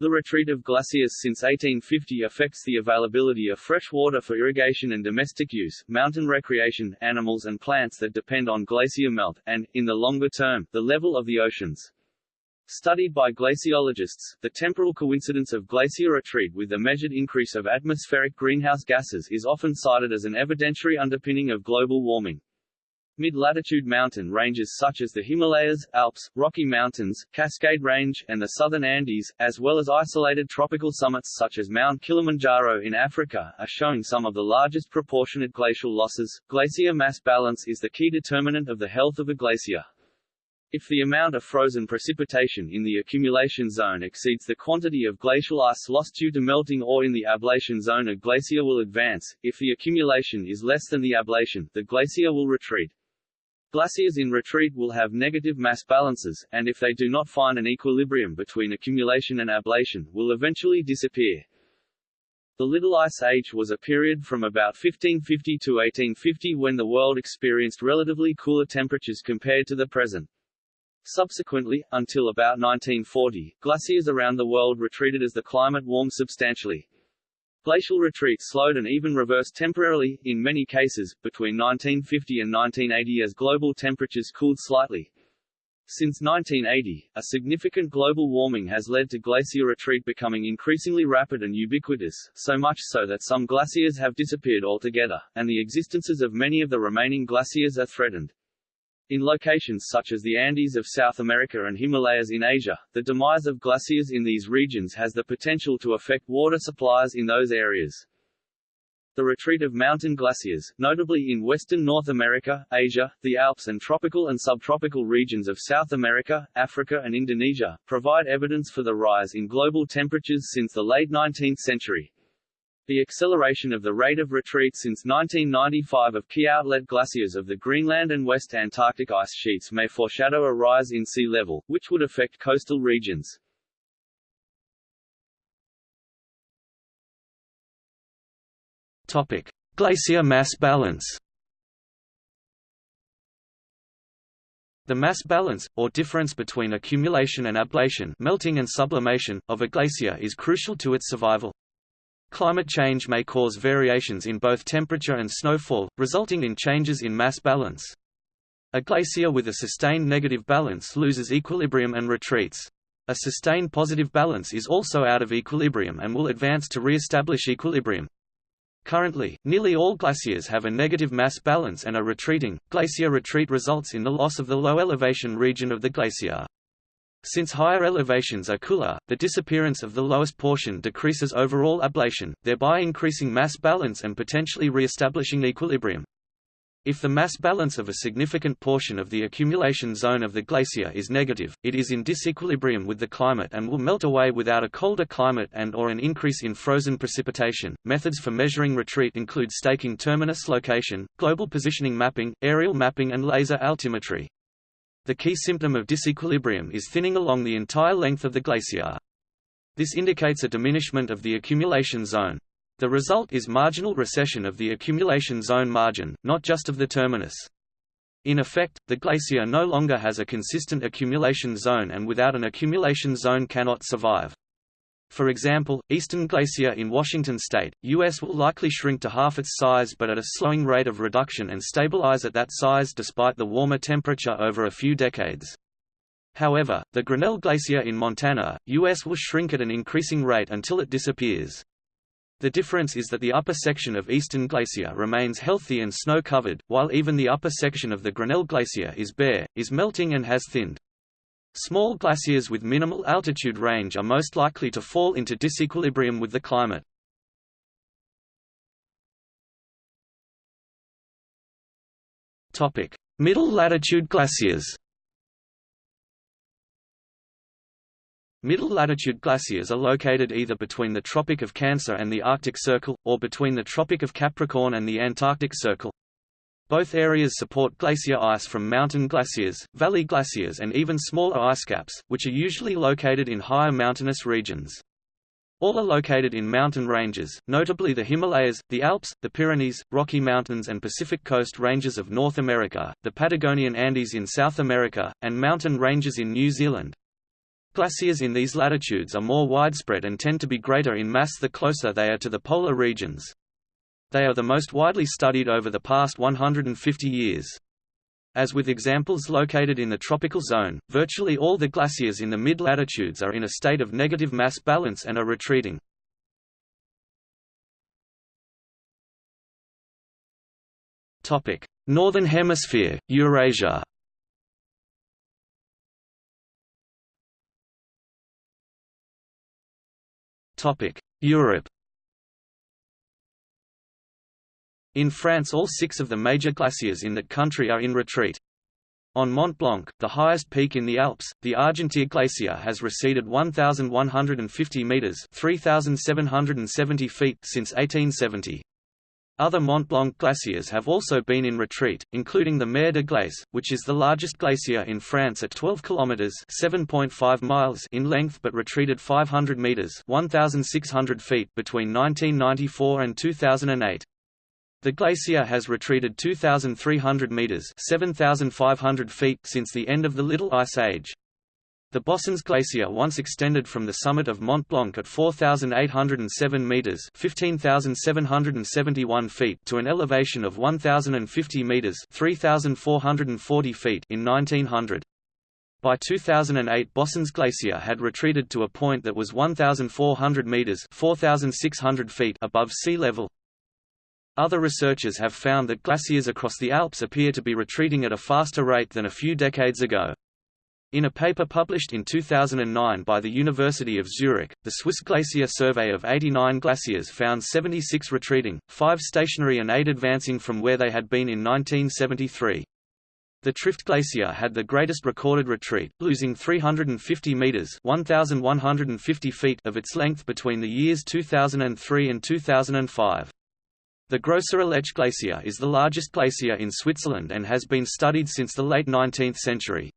The retreat of glaciers since 1850 affects the availability of fresh water for irrigation and domestic use, mountain recreation, animals and plants that depend on glacier melt, and, in the longer term, the level of the oceans. Studied by glaciologists, the temporal coincidence of glacier retreat with the measured increase of atmospheric greenhouse gases is often cited as an evidentiary underpinning of global warming. Mid-latitude mountain ranges such as the Himalayas, Alps, Rocky Mountains, Cascade Range, and the southern Andes, as well as isolated tropical summits such as Mount Kilimanjaro in Africa, are showing some of the largest proportionate glacial losses. Glacier mass balance is the key determinant of the health of a glacier. If the amount of frozen precipitation in the accumulation zone exceeds the quantity of glacial ice lost due to melting or in the ablation zone a glacier will advance, if the accumulation is less than the ablation, the glacier will retreat. Glaciers in retreat will have negative mass balances, and if they do not find an equilibrium between accumulation and ablation, will eventually disappear. The Little Ice Age was a period from about 1550 to 1850 when the world experienced relatively cooler temperatures compared to the present. Subsequently, until about 1940, glaciers around the world retreated as the climate warmed substantially. Glacial retreat slowed and even reversed temporarily, in many cases, between 1950 and 1980 as global temperatures cooled slightly. Since 1980, a significant global warming has led to glacier retreat becoming increasingly rapid and ubiquitous, so much so that some glaciers have disappeared altogether, and the existences of many of the remaining glaciers are threatened. In locations such as the Andes of South America and Himalayas in Asia, the demise of glaciers in these regions has the potential to affect water supplies in those areas. The retreat of mountain glaciers, notably in western North America, Asia, the Alps and tropical and subtropical regions of South America, Africa and Indonesia, provide evidence for the rise in global temperatures since the late 19th century. The acceleration of the rate of retreat since 1995 of key outlet glaciers of the Greenland and West Antarctic ice sheets may foreshadow a rise in sea level, which would affect coastal regions. Topic: Glacier mass balance. The mass balance, or difference between accumulation and ablation melting and sublimation, of a glacier is crucial to its survival. Climate change may cause variations in both temperature and snowfall, resulting in changes in mass balance. A glacier with a sustained negative balance loses equilibrium and retreats. A sustained positive balance is also out of equilibrium and will advance to re-establish equilibrium. Currently, nearly all glaciers have a negative mass balance and are retreating. Glacier retreat results in the loss of the low elevation region of the glacier. Since higher elevations are cooler, the disappearance of the lowest portion decreases overall ablation, thereby increasing mass balance and potentially re-establishing equilibrium. If the mass balance of a significant portion of the accumulation zone of the glacier is negative, it is in disequilibrium with the climate and will melt away without a colder climate and or an increase in frozen precipitation. Methods for measuring retreat include staking terminus location, global positioning mapping, aerial mapping and laser altimetry. The key symptom of disequilibrium is thinning along the entire length of the glacier. This indicates a diminishment of the accumulation zone. The result is marginal recession of the accumulation zone margin, not just of the terminus. In effect, the glacier no longer has a consistent accumulation zone and without an accumulation zone cannot survive. For example, Easton Glacier in Washington state, U.S. will likely shrink to half its size but at a slowing rate of reduction and stabilize at that size despite the warmer temperature over a few decades. However, the Grinnell Glacier in Montana, U.S. will shrink at an increasing rate until it disappears. The difference is that the upper section of Easton Glacier remains healthy and snow-covered, while even the upper section of the Grinnell Glacier is bare, is melting and has thinned. Small glaciers with minimal altitude range are most likely to fall into disequilibrium with the climate. Topic: Middle latitude glaciers Middle latitude glaciers are located either between the Tropic of Cancer and the Arctic Circle, or between the Tropic of Capricorn and the Antarctic Circle. Both areas support glacier ice from mountain glaciers, valley glaciers and even smaller ice caps, which are usually located in higher mountainous regions. All are located in mountain ranges, notably the Himalayas, the Alps, the Pyrenees, Rocky Mountains and Pacific Coast ranges of North America, the Patagonian Andes in South America, and mountain ranges in New Zealand. Glaciers in these latitudes are more widespread and tend to be greater in mass the closer they are to the polar regions. They are the most widely studied over the past 150 years. As with examples located in the tropical zone, virtually all the glaciers in the mid-latitudes are in a state of negative mass balance and are retreating. Northern Hemisphere, Eurasia Europe In France all six of the major glaciers in that country are in retreat. On Mont Blanc, the highest peak in the Alps, the Argentière Glacier has receded 1,150 metres 3,770 feet since 1870. Other Mont Blanc glaciers have also been in retreat, including the Mer de Glace, which is the largest glacier in France at 12 kilometers (7.5 miles) in length but retreated 500 meters (1,600 feet) between 1994 and 2008. The glacier has retreated 2,300 meters (7,500 feet) since the end of the Little Ice Age. The Bossons Glacier once extended from the summit of Mont Blanc at 4,807 meters (15,771 feet) to an elevation of 1,050 meters (3,440 feet) in 1900. By 2008 Bossons Glacier had retreated to a point that was 1,400 meters (4,600 feet) above sea level. Other researchers have found that glaciers across the Alps appear to be retreating at a faster rate than a few decades ago. In a paper published in 2009 by the University of Zurich, the Swiss Glacier Survey of 89 glaciers found 76 retreating, 5 stationary and 8 advancing from where they had been in 1973. The Trift Glacier had the greatest recorded retreat, losing 350 meters (1150 feet) of its length between the years 2003 and 2005. The Grosser Aletsch Glacier is the largest glacier in Switzerland and has been studied since the late 19th century.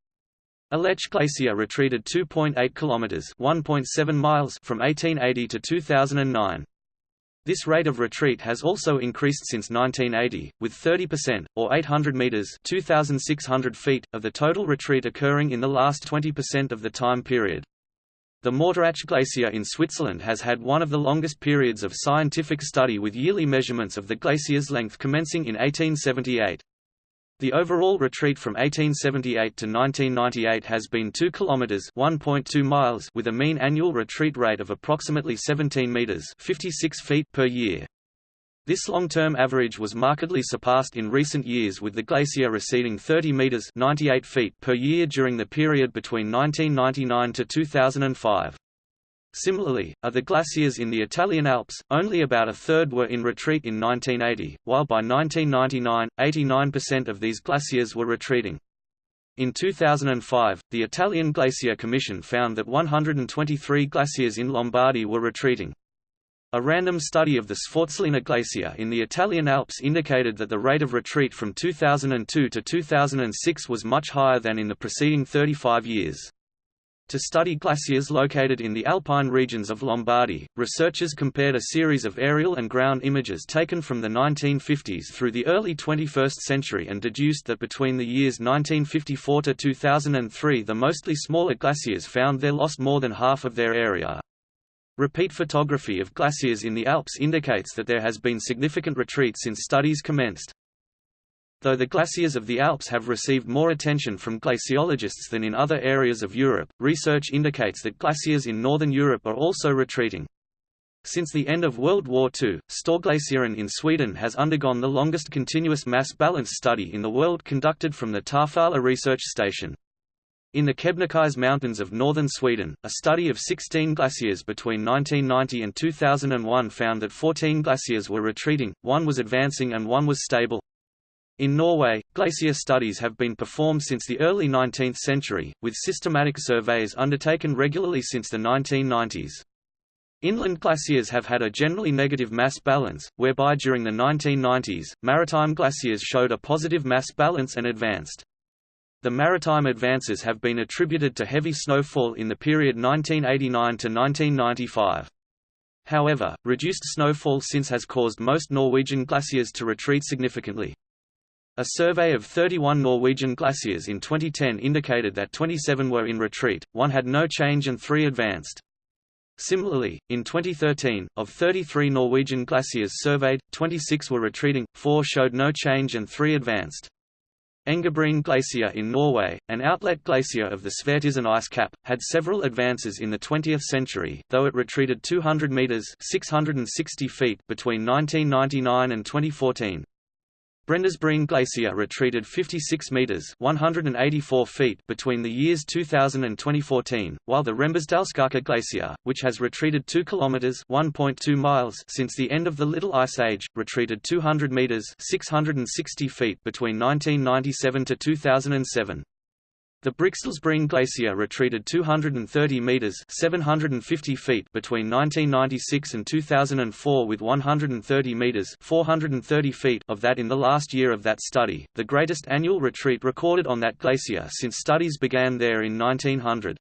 Aletsch Glacier retreated 2.8 kilometers (1.7 miles) from 1880 to 2009. This rate of retreat has also increased since 1980, with 30%, or 800 meters (2,600 feet), of the total retreat occurring in the last 20% of the time period. The Morteratsch Glacier in Switzerland has had one of the longest periods of scientific study with yearly measurements of the glacier's length commencing in 1878. The overall retreat from 1878 to 1998 has been 2 kilometers (1.2 miles) with a mean annual retreat rate of approximately 17 meters (56 feet) per year. This long-term average was markedly surpassed in recent years with the glacier receding 30 meters 98 feet per year during the period between 1999 to 2005. Similarly, are the glaciers in the Italian Alps, only about a third were in retreat in 1980, while by 1999, 89% of these glaciers were retreating. In 2005, the Italian Glacier Commission found that 123 glaciers in Lombardy were retreating. A random study of the Sforzellina Glacier in the Italian Alps indicated that the rate of retreat from 2002 to 2006 was much higher than in the preceding 35 years. To study glaciers located in the alpine regions of Lombardy, researchers compared a series of aerial and ground images taken from the 1950s through the early 21st century and deduced that between the years 1954 to 2003 the mostly smaller glaciers found there lost more than half of their area. Repeat photography of glaciers in the Alps indicates that there has been significant retreat since studies commenced. Though the glaciers of the Alps have received more attention from glaciologists than in other areas of Europe, research indicates that glaciers in northern Europe are also retreating. Since the end of World War II, Storglaciären in Sweden has undergone the longest continuous mass balance study in the world conducted from the Tarfala research station. In the Kebnekaise Mountains of northern Sweden, a study of 16 glaciers between 1990 and 2001 found that 14 glaciers were retreating, one was advancing and one was stable. In Norway, glacier studies have been performed since the early 19th century, with systematic surveys undertaken regularly since the 1990s. Inland glaciers have had a generally negative mass balance, whereby during the 1990s, maritime glaciers showed a positive mass balance and advanced. The maritime advances have been attributed to heavy snowfall in the period 1989 to 1995. However, reduced snowfall since has caused most Norwegian glaciers to retreat significantly. A survey of 31 Norwegian glaciers in 2010 indicated that 27 were in retreat, one had no change and three advanced. Similarly, in 2013, of 33 Norwegian glaciers surveyed, 26 were retreating, 4 showed no change and 3 advanced. Engabreen Glacier in Norway, an outlet glacier of the Svartisen ice cap, had several advances in the 20th century, though it retreated 200 meters (660 feet) between 1999 and 2014. Brenndalsbreen Glacier retreated 56 meters (184 feet) between the years 2000 and 2014, while the Rembesdalsskåka Glacier, which has retreated 2 kilometers (1.2 miles) since the end of the Little Ice Age, retreated 200 meters (660 feet) between 1997 to 2007. The Briksdalsbreen Glacier retreated 230 meters (750 feet) between 1996 and 2004 with 130 meters (430 feet) of that in the last year of that study, the greatest annual retreat recorded on that glacier since studies began there in 1900.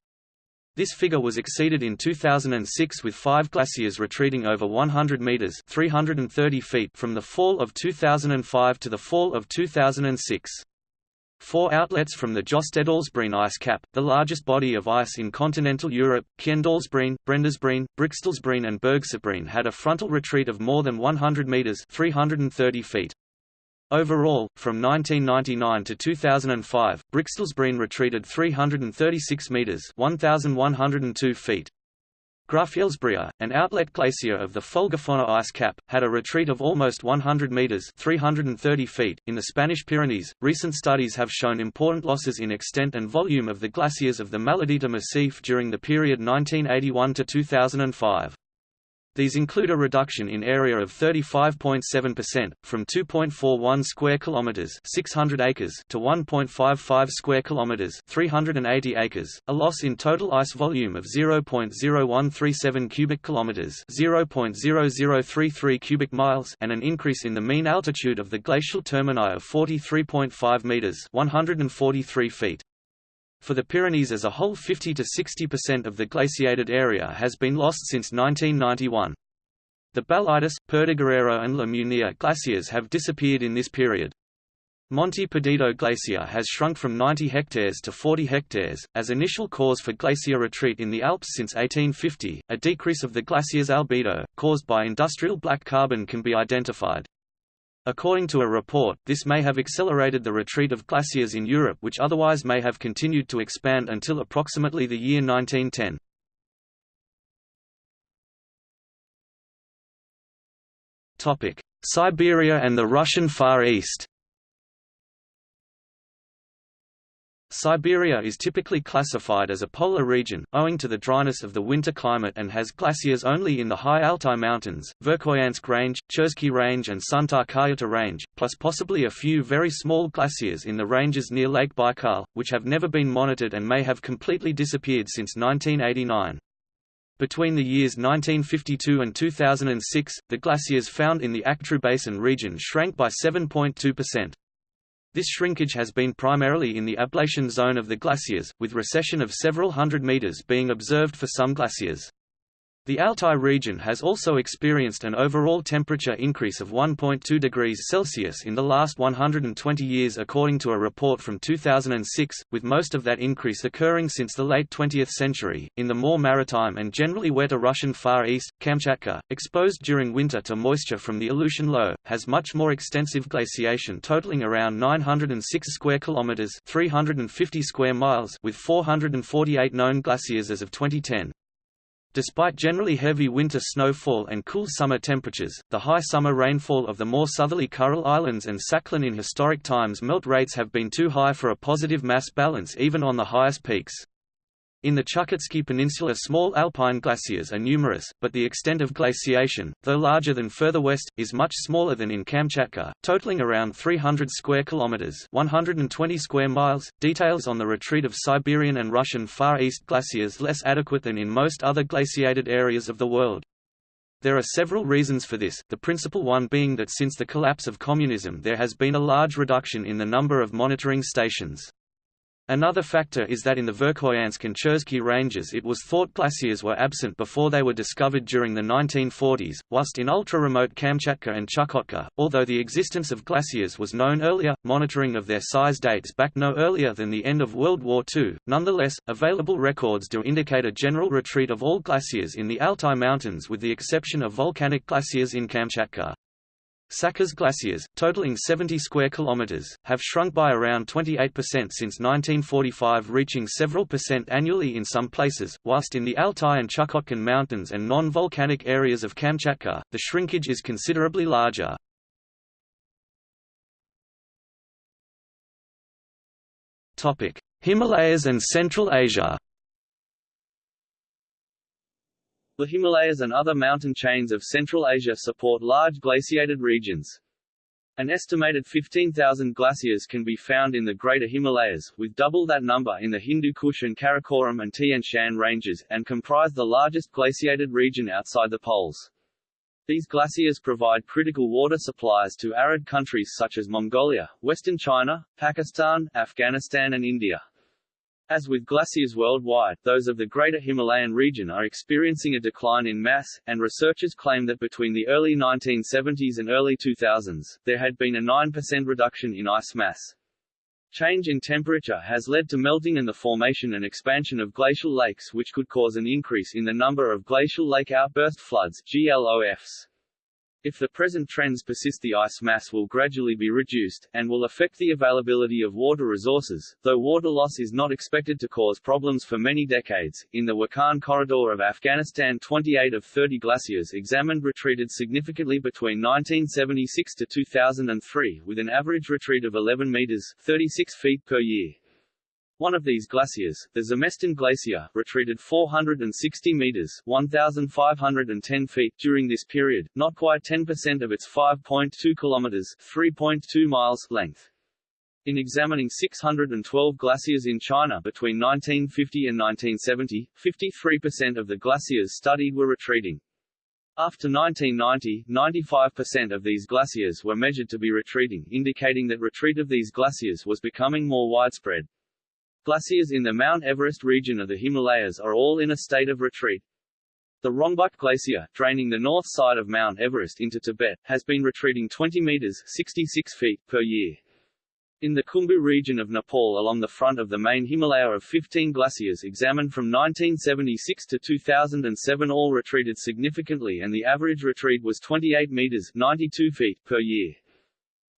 This figure was exceeded in 2006 with five glaciers retreating over 100 meters (330 feet) from the fall of 2005 to the fall of 2006. Four outlets from the Jostedalsbreen ice cap, the largest body of ice in continental Europe, Kjenndalsbreen, Brenndalsbreen, Briksdalsbreen and Bergsetbreen had a frontal retreat of more than 100 meters 330 feet. Overall, from 1999 to 2005, Briksdalsbreen retreated 336 meters 1102 feet. Grafjellsbrea, an outlet glacier of the Folgefonna ice cap, had a retreat of almost 100 meters (330 feet) in the Spanish Pyrenees. Recent studies have shown important losses in extent and volume of the glaciers of the Maladeta Massif during the period 1981 to 2005. These include a reduction in area of 35.7%, from 2.41 square kilometers (600 acres) to 1.55 square kilometers (380 acres), a loss in total ice volume of 0.0137 cubic kilometers (0.0033 cubic miles), and an increase in the mean altitude of the glacial termini of 43.5 meters (143 feet). For the Pyrenees as a whole 50 to 60% of the glaciated area has been lost since 1991. The Balaitus, Perdigueto and La Munia glaciers have disappeared in this period. Monte Perdido Glacier has shrunk from 90 hectares to 40 hectares, as initial cause for glacier retreat in the Alps since 1850. A decrease of the glacier's albedo, caused by industrial black carbon, can be identified. According to a report, this may have accelerated the retreat of glaciers in Europe which otherwise may have continued to expand until approximately the year 1910. Siberia and the Russian Far East Siberia is typically classified as a polar region, owing to the dryness of the winter climate and has glaciers only in the high Altai Mountains, Verkhoyansk Range, Chersky Range and Suntar-Khayata Range, plus possibly a few very small glaciers in the ranges near Lake Baikal, which have never been monitored and may have completely disappeared since 1989. Between the years 1952 and 2006, the glaciers found in the Aktru Basin region shrank by 7.2%. This shrinkage has been primarily in the ablation zone of the glaciers, with recession of several hundred meters being observed for some glaciers. The Altai region has also experienced an overall temperature increase of 1.2 degrees Celsius in the last 120 years according to a report from 2006, with most of that increase occurring since the late 20th century. In the more maritime and generally wetter Russian Far East, Kamchatka, exposed during winter to moisture from the Aleutian Low, has much more extensive glaciation totaling around 906 square kilometers, 350 square miles, with 448 known glaciers as of 2010. Despite generally heavy winter snowfall and cool summer temperatures, the high summer rainfall of the more southerly Kuril Islands and Sakhalin in historic times melt rates have been too high for a positive mass balance even on the highest peaks. In the Chukotsky Peninsula small alpine glaciers are numerous, but the extent of glaciation, though larger than further west, is much smaller than in Kamchatka, totaling around 300 square kilometers, 120 square miles. Details on the retreat of Siberian and Russian Far East glaciers less adequate than in most other glaciated areas of the world. There are several reasons for this, the principal one being that since the collapse of communism there has been a large reduction in the number of monitoring stations. Another factor is that in the Verkhoyansk and Chersky ranges it was thought glaciers were absent before they were discovered during the 1940s, whilst in ultra-remote Kamchatka and Chukotka, although the existence of glaciers was known earlier, monitoring of their size dates back no earlier than the end of World War II. Nonetheless, available records do indicate a general retreat of all glaciers in the Altai Mountains with the exception of volcanic glaciers in Kamchatka. Sakha's glaciers, totaling 70 square kilometers, have shrunk by around 28% since 1945 reaching several percent annually in some places, whilst in the Altai and Chukotkan mountains and non-volcanic areas of Kamchatka, the shrinkage is considerably larger. Himalayas and Central Asia The Himalayas and other mountain chains of Central Asia support large glaciated regions. An estimated 15,000 glaciers can be found in the Greater Himalayas, with double that number in the Hindu Kush and Karakoram and Tian Shan ranges, and comprise the largest glaciated region outside the poles. These glaciers provide critical water supplies to arid countries such as Mongolia, western China, Pakistan, Afghanistan and India. As with glaciers worldwide, those of the Greater Himalayan region are experiencing a decline in mass, and researchers claim that between the early 1970s and early 2000s, there had been a 9% reduction in ice mass. Change in temperature has led to melting and the formation and expansion of glacial lakes which could cause an increase in the number of glacial lake outburst floods GLOFs. If the present trends persist the ice mass will gradually be reduced, and will affect the availability of water resources, though water loss is not expected to cause problems for many decades. In the Wakhan corridor of Afghanistan 28 of 30 glaciers examined retreated significantly between 1976 to 2003, with an average retreat of 11 meters 36 feet per year. One of these glaciers, the Zemestan Glacier, retreated 460 meters 1,510 feet during this period, not quite 10% of its 5.2 kilometers 3.2 miles length. In examining 612 glaciers in China between 1950 and 1970, 53% of the glaciers studied were retreating. After 1990, 95% of these glaciers were measured to be retreating indicating that retreat of these glaciers was becoming more widespread. Glaciers in the Mount Everest region of the Himalayas are all in a state of retreat. The Rongbuk Glacier, draining the north side of Mount Everest into Tibet, has been retreating 20 meters 66 feet per year. In the Khumbu region of Nepal along the front of the main Himalaya of 15 glaciers examined from 1976 to 2007 all retreated significantly and the average retreat was 28 meters 92 feet per year.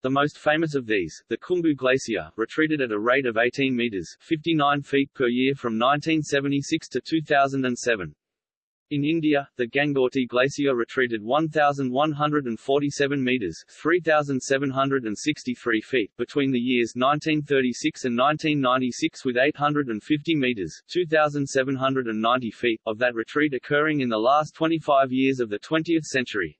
The most famous of these, the Khumbu Glacier, retreated at a rate of 18 meters 59 feet per year from 1976 to 2007. In India, the Gangotri Glacier retreated 1,147 meters 3,763 feet between the years 1936 and 1996 with 850 meters 2,790 feet of that retreat occurring in the last 25 years of the 20th century.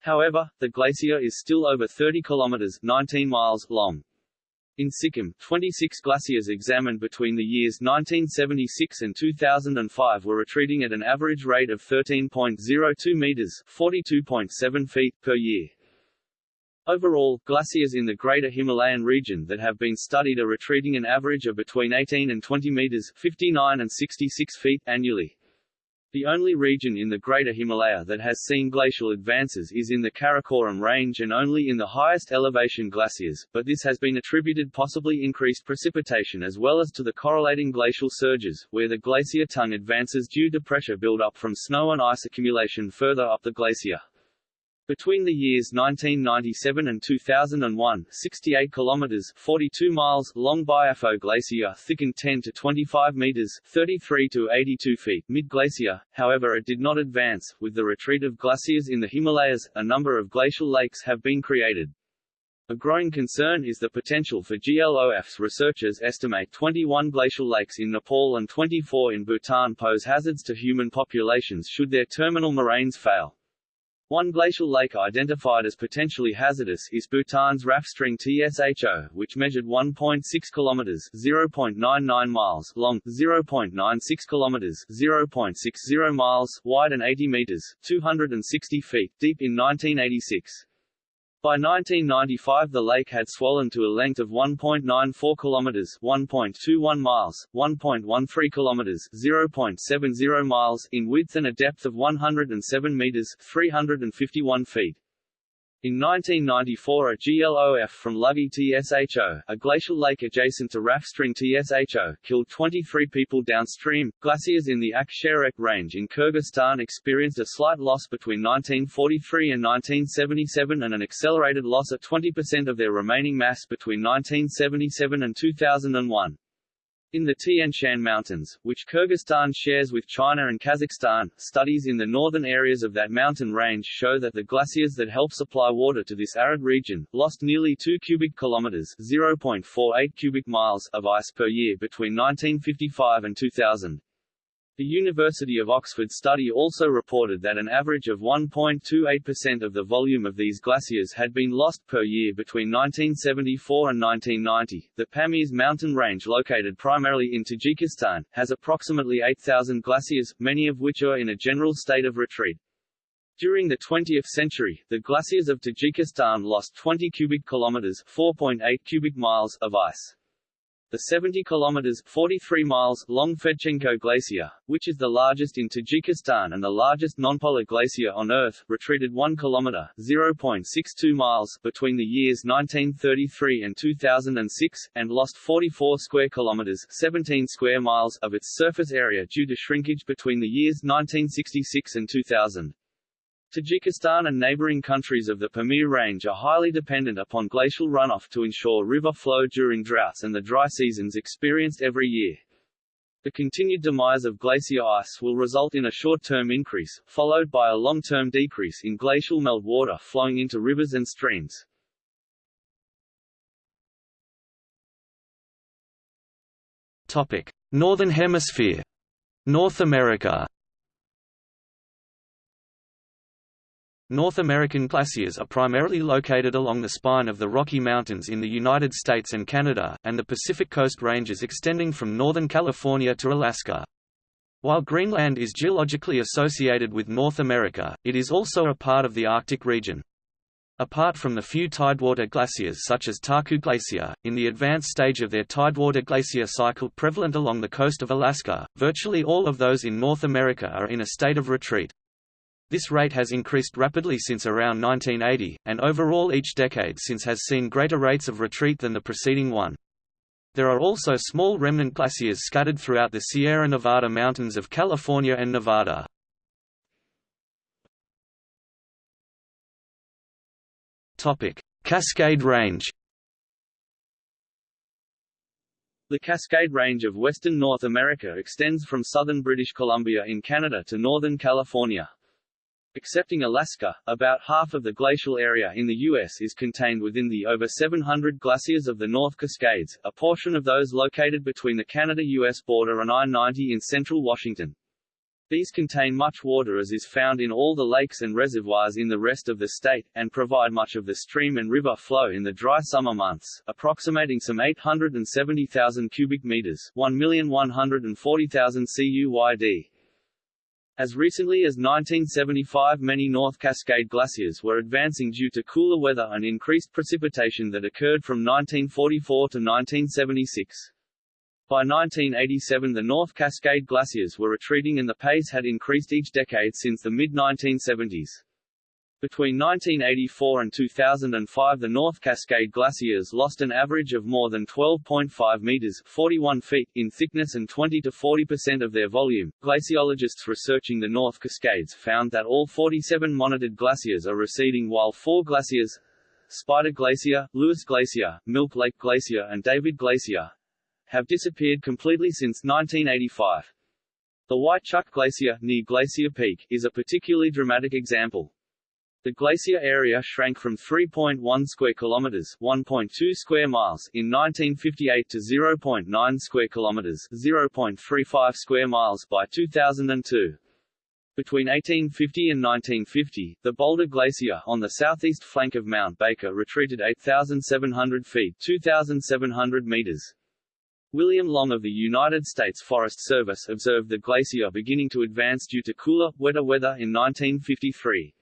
However, the glacier is still over 30 kilometers 19 miles long. In Sikkim, 26 glaciers examined between the years 1976 and 2005 were retreating at an average rate of 13.02 meters 42.7 feet per year. Overall, glaciers in the Greater Himalayan region that have been studied are retreating an average of between 18 and 20 meters 59 and 66 feet annually. The only region in the Greater Himalaya that has seen glacial advances is in the Karakoram range and only in the highest elevation glaciers, but this has been attributed possibly increased precipitation as well as to the correlating glacial surges, where the glacier tongue advances due to pressure build-up from snow and ice accumulation further up the glacier. Between the years 1997 and 2001, 68 kilometers (42 miles) long Biafo Glacier thickened 10 to 25 meters (33 to 82 feet) mid-glacier. However, it did not advance. With the retreat of glaciers in the Himalayas, a number of glacial lakes have been created. A growing concern is the potential for GLOFs. Researchers estimate 21 glacial lakes in Nepal and 24 in Bhutan pose hazards to human populations should their terminal moraines fail. One glacial lake identified as potentially hazardous is Bhutan's Raphstreng Tsho, which measured 1.6 kilometers (0.99 miles) long, 0.96 kilometers (0.60 miles) wide and 80 meters (260 feet) deep in 1986. By 1995 the lake had swollen to a length of 1.94 kilometers, 1.21 miles, 1.13 kilometers, 0.70 miles in width and a depth of 107 meters, 351 feet. In 1994 a GLOF from Lugge TSHO, a glacial lake adjacent to Raphstreng TSHO, killed 23 people downstream. Glaciers in the Ak-shirak range in Kyrgyzstan experienced a slight loss between 1943 and 1977 and an accelerated loss of 20% of their remaining mass between 1977 and 2001. In the Tian Shan Mountains, which Kyrgyzstan shares with China and Kazakhstan, studies in the northern areas of that mountain range show that the glaciers that help supply water to this arid region, lost nearly 2 cubic kilometers 0.48 cubic miles of ice per year between 1955 and 2000. The University of Oxford study also reported that an average of 1.28% of the volume of these glaciers had been lost per year between 1974 and 1990. The Pamir mountain range located primarily in Tajikistan, has approximately 8,000 glaciers, many of which are in a general state of retreat. During the 20th century, the glaciers of Tajikistan lost 20 cubic kilometers 4.8 cubic miles of ice. The 70 kilometers 43 miles long Fedchenko Glacier, which is the largest in Tajikistan and the largest nonpolar glacier on Earth, retreated 1 kilometer 0.62 miles between the years 1933 and 2006, and lost 44 square kilometers 17 square miles of its surface area due to shrinkage between the years 1966 and 2000. Tajikistan and neighboring countries of the Pamir Range are highly dependent upon glacial runoff to ensure river flow during droughts and the dry seasons experienced every year. The continued demise of glacier ice will result in a short-term increase, followed by a long-term decrease in glacial meltwater flowing into rivers and streams. Topic: Northern Hemisphere. North America North American glaciers are primarily located along the spine of the Rocky Mountains in the United States and Canada, and the Pacific Coast Ranges extending from northern California to Alaska. While Greenland is geologically associated with North America, it is also a part of the Arctic region. Apart from the few tidewater glaciers such as Taku Glacier, in the advanced stage of their tidewater glacier cycle prevalent along the coast of Alaska, virtually all of those in North America are in a state of retreat. This rate has increased rapidly since around 1980, and overall each decade since has seen greater rates of retreat than the preceding one. There are also small remnant glaciers scattered throughout the Sierra Nevada mountains of California and Nevada. Cascade Range The Cascade Range of western North America extends from southern British Columbia in Canada to northern California. Excepting Alaska, about half of the glacial area in the U.S. is contained within the over 700 glaciers of the North Cascades, a portion of those located between the Canada-U.S. border and I-90 in central Washington. These contain much water as is found in all the lakes and reservoirs in the rest of the state, and provide much of the stream and river flow in the dry summer months, approximating some 870,000 cubic meters 1,140,000 CUYD. As recently as 1975 many North Cascade glaciers were advancing due to cooler weather and increased precipitation that occurred from 1944 to 1976. By 1987 the North Cascade glaciers were retreating and the pace had increased each decade since the mid-1970s. Between 1984 and 2005 the North Cascade glaciers lost an average of more than 12.5 meters 41 feet in thickness and 20 to 40 percent of their volume. Glaciologists researching the North Cascades found that all 47 monitored glaciers are receding while four glaciers Spider Glacier, Lewis Glacier, Milk Lake Glacier and David Glacier have disappeared completely since 1985. The White Chuck Glacier, near Glacier Peak, is a particularly dramatic example. The glacier area shrank from 3.1 square kilometers, 1.2 square miles in 1958 to 0.9 square kilometers, 0.35 square miles by 2002. Between 1850 and 1950, the Boulder Glacier on the southeast flank of Mount Baker retreated 8,700 feet 2,700 meters. William Long of the United States Forest Service observed the glacier beginning to advance due to cooler, wetter weather in 1953.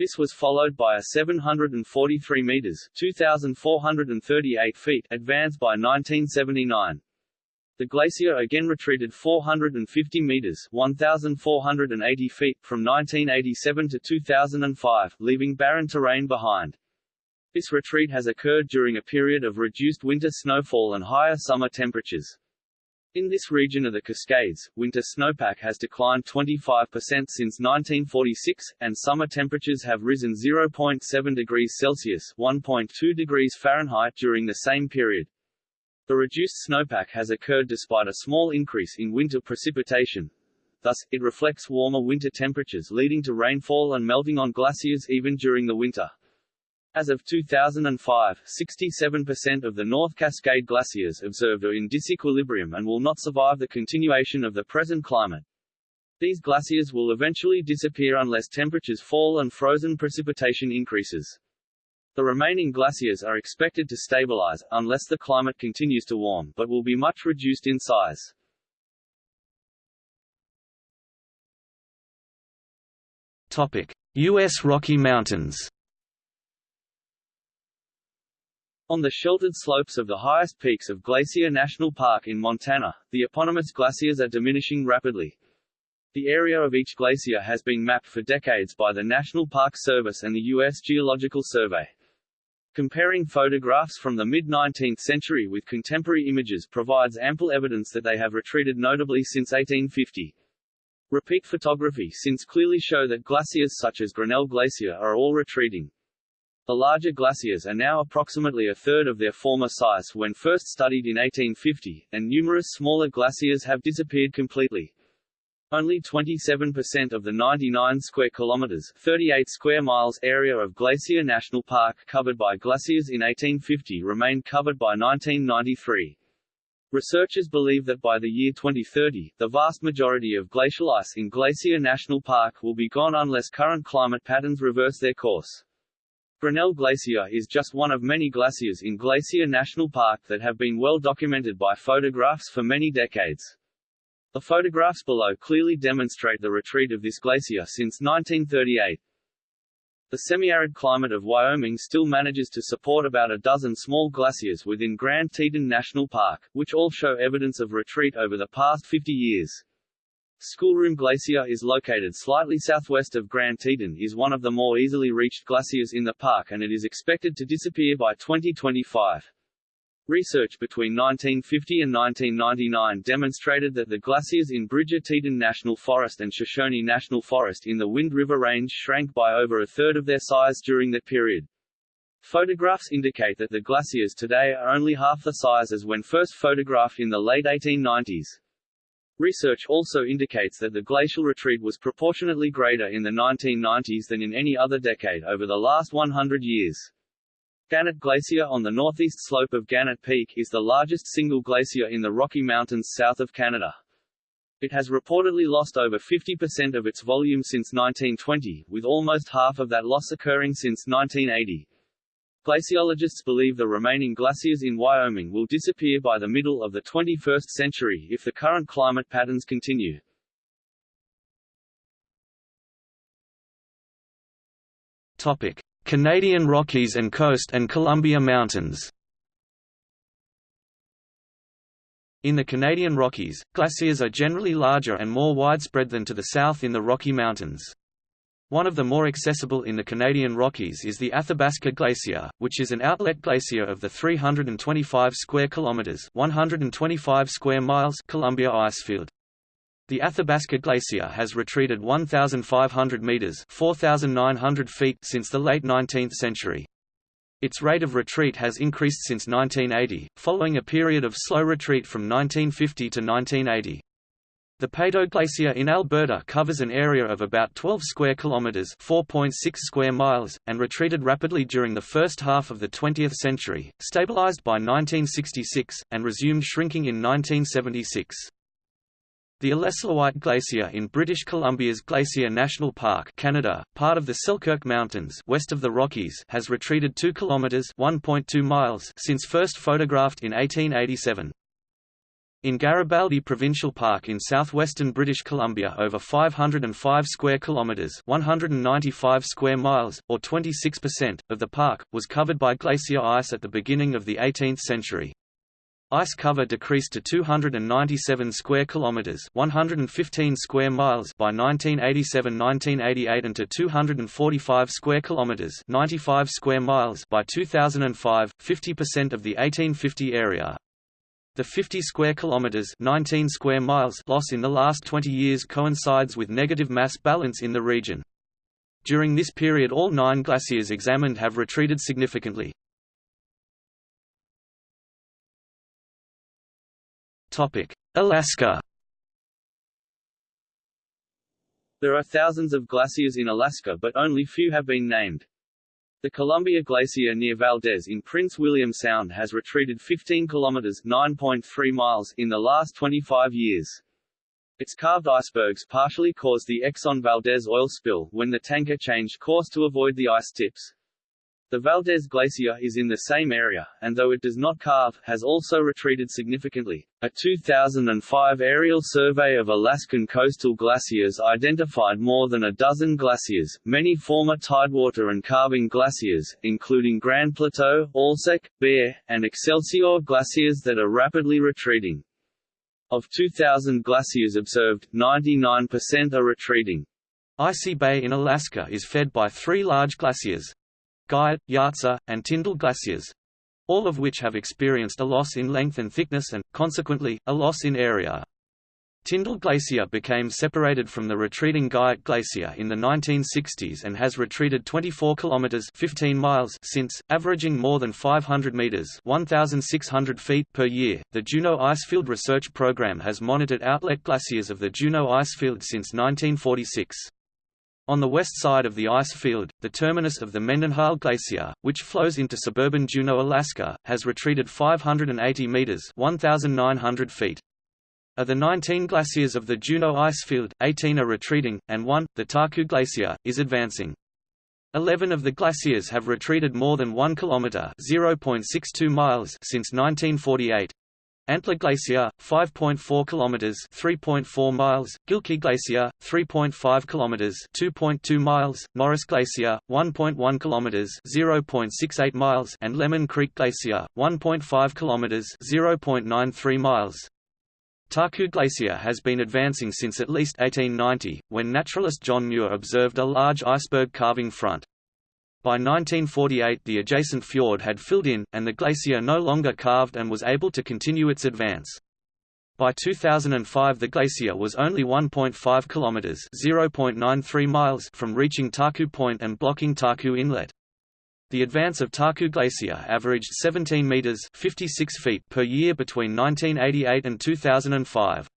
This was followed by a 743 meters (2,438 feet) advance by 1979. The glacier again retreated 450 meters (1,480 feet) from 1987 to 2005, leaving barren terrain behind. This retreat has occurred during a period of reduced winter snowfall and higher summer temperatures. In this region of the Cascades, winter snowpack has declined 25% since 1946, and summer temperatures have risen 0.7 degrees Celsius (1.2 degrees Fahrenheit) during the same period. The reduced snowpack has occurred despite a small increase in winter precipitation. Thus, it reflects warmer winter temperatures leading to rainfall and melting on glaciers even during the winter. As of 2005, 67% of the North Cascade glaciers observed are in disequilibrium and will not survive the continuation of the present climate. These glaciers will eventually disappear unless temperatures fall and frozen precipitation increases. The remaining glaciers are expected to stabilize, unless the climate continues to warm, but will be much reduced in size. Topic: U.S. Rocky Mountains On the sheltered slopes of the highest peaks of Glacier National Park in Montana, the eponymous glaciers are diminishing rapidly. The area of each glacier has been mapped for decades by the National Park Service and the U.S. Geological Survey. Comparing photographs from the mid-19th century with contemporary images provides ample evidence that they have retreated notably since 1850. Repeat photography since clearly show that glaciers such as Grinnell Glacier are all retreating. The larger glaciers are now approximately a third of their former size when first studied in 1850, and numerous smaller glaciers have disappeared completely. Only 27% of the 99 square kilometers, 38 square miles area of Glacier National Park covered by glaciers in 1850 remained covered by 1993. Researchers believe that by the year 2030, the vast majority of glacial ice in Glacier National Park will be gone unless current climate patterns reverse their course. Grinnell Glacier is just one of many glaciers in Glacier National Park that have been well documented by photographs for many decades. The photographs below clearly demonstrate the retreat of this glacier since 1938. The semi-arid climate of Wyoming still manages to support about a dozen small glaciers within Grand Teton National Park, which all show evidence of retreat over the past 50 years. Schoolroom Glacier is located slightly southwest of Grand Teton is one of the more easily reached glaciers in the park and it is expected to disappear by 2025. Research between 1950 and 1999 demonstrated that the glaciers in Bridger Teton National Forest and Shoshone National Forest in the Wind River Range shrank by over a third of their size during that period. Photographs indicate that the glaciers today are only half the size as when first photographed in the late 1890s. Research also indicates that the glacial retreat was proportionately greater in the 1990s than in any other decade over the last 100 years. Gannett Glacier on the northeast slope of Gannett Peak is the largest single glacier in the Rocky Mountains south of Canada. It has reportedly lost over 50% of its volume since 1920, with almost half of that loss occurring since 1980. Glaciologists believe the remaining glaciers in Wyoming will disappear by the middle of the 21st century if the current climate patterns continue. Topic: Canadian Rockies and Coast and Columbia Mountains. In the Canadian Rockies, glaciers are generally larger and more widespread than to the south in the Rocky Mountains. One of the more accessible in the Canadian Rockies is the Athabasca Glacier, which is an outlet glacier of the 325 square kilometers (125 square miles) Columbia icefield. The Athabasca Glacier has retreated 1,500 meters (4,900 feet) since the late 19th century. Its rate of retreat has increased since 1980, following a period of slow retreat from 1950 to 1980. The Peyto Glacier in Alberta covers an area of about 12 square kilometers (4.6 square miles) and retreated rapidly during the first half of the 20th century, stabilized by 1966 and resumed shrinking in 1976. The Illecillewaet Glacier in British Columbia's Glacier National Park, Canada, part of the Selkirk Mountains, west of the Rockies, has retreated 2 kilometers (1.2 miles) since first photographed in 1887. In Garibaldi Provincial Park in southwestern British Columbia over 505 square kilometers, 195 square miles or 26% of the park was covered by glacier ice at the beginning of the 18th century. Ice cover decreased to 297 square kilometers, 115 square miles by 1987-1988 and to 245 square kilometers, 95 square miles by 2005, 50% of the 1850 area. The 50 square kilometers 19 square miles loss in the last 20 years coincides with negative mass balance in the region. During this period all nine glaciers examined have retreated significantly. Alaska There are thousands of glaciers in Alaska but only few have been named. The Columbia Glacier near Valdez in Prince William Sound has retreated 15 kilometers 9.3 miles in the last 25 years. Its carved icebergs partially caused the Exxon Valdez oil spill when the tanker changed course to avoid the ice tips. The Valdez Glacier is in the same area, and though it does not carve, has also retreated significantly. A 2005 aerial survey of Alaskan coastal glaciers identified more than a dozen glaciers, many former tidewater and calving glaciers, including Grand Plateau, Alsek, Bear, and Excelsior glaciers that are rapidly retreating. Of 2,000 glaciers observed, 99% are retreating. Icy Bay in Alaska is fed by three large glaciers, Guyot, Yahtse, and Tyndall glaciers all of which have experienced a loss in length and thickness and, consequently, a loss in area. Tyndall Glacier became separated from the retreating Guyot Glacier in the 1960s and has retreated 24 kilometers (15 miles) since, averaging more than 500 meters (1,600 feet) per year. The Juneau Icefield Research Program has monitored outlet glaciers of the Juneau Icefield since 1946. On the west side of the ice field, the terminus of the Mendenhall Glacier, which flows into suburban Juneau, Alaska, has retreated 580 meters (1,900 feet). Of the 19 glaciers of the Juneau ice field, 18 are retreating, and one, the Taku Glacier, is advancing. Eleven of the glaciers have retreated more than 1 kilometer (0.62 miles) since 1948. Antler Glacier, 5.4 kilometers (3.4 miles), Gilkey Glacier, 3.5 kilometers (2.2 miles), Norris Glacier, 1.1 kilometers (0.68 miles), and Lemon Creek Glacier, 1.5 kilometers (0.93 miles). Taku Glacier has been advancing since at least 1890, when naturalist John Muir observed a large iceberg carving front. By 1948 the adjacent fjord had filled in, and the glacier no longer calved and was able to continue its advance. By 2005 the glacier was only 1.5 kilometers (0.93 miles) from reaching Taku Point and blocking Taku Inlet. The advance of Taku Glacier averaged 17 meters (56 feet) per year between 1988 and 2005.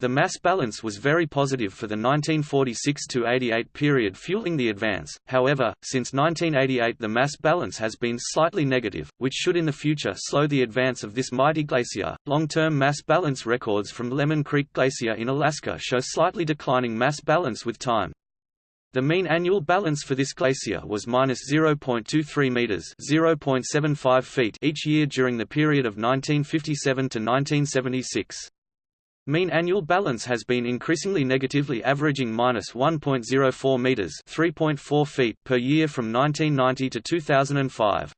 The mass balance was very positive for the 1946–88 period fueling the advance, however, since 1988 the mass balance has been slightly negative, which should in the future slow the advance of this mighty glacier. Long-term mass balance records from Lemon Creek Glacier in Alaska show slightly declining mass balance with time. The mean annual balance for this glacier was minus 0.23 meters (0.75 feet) each year during the period of 1957 to 1976. Mean annual balance has been increasingly negatively averaging minus 1.04 meters (3.4 feet) per year from 1990 to 2005.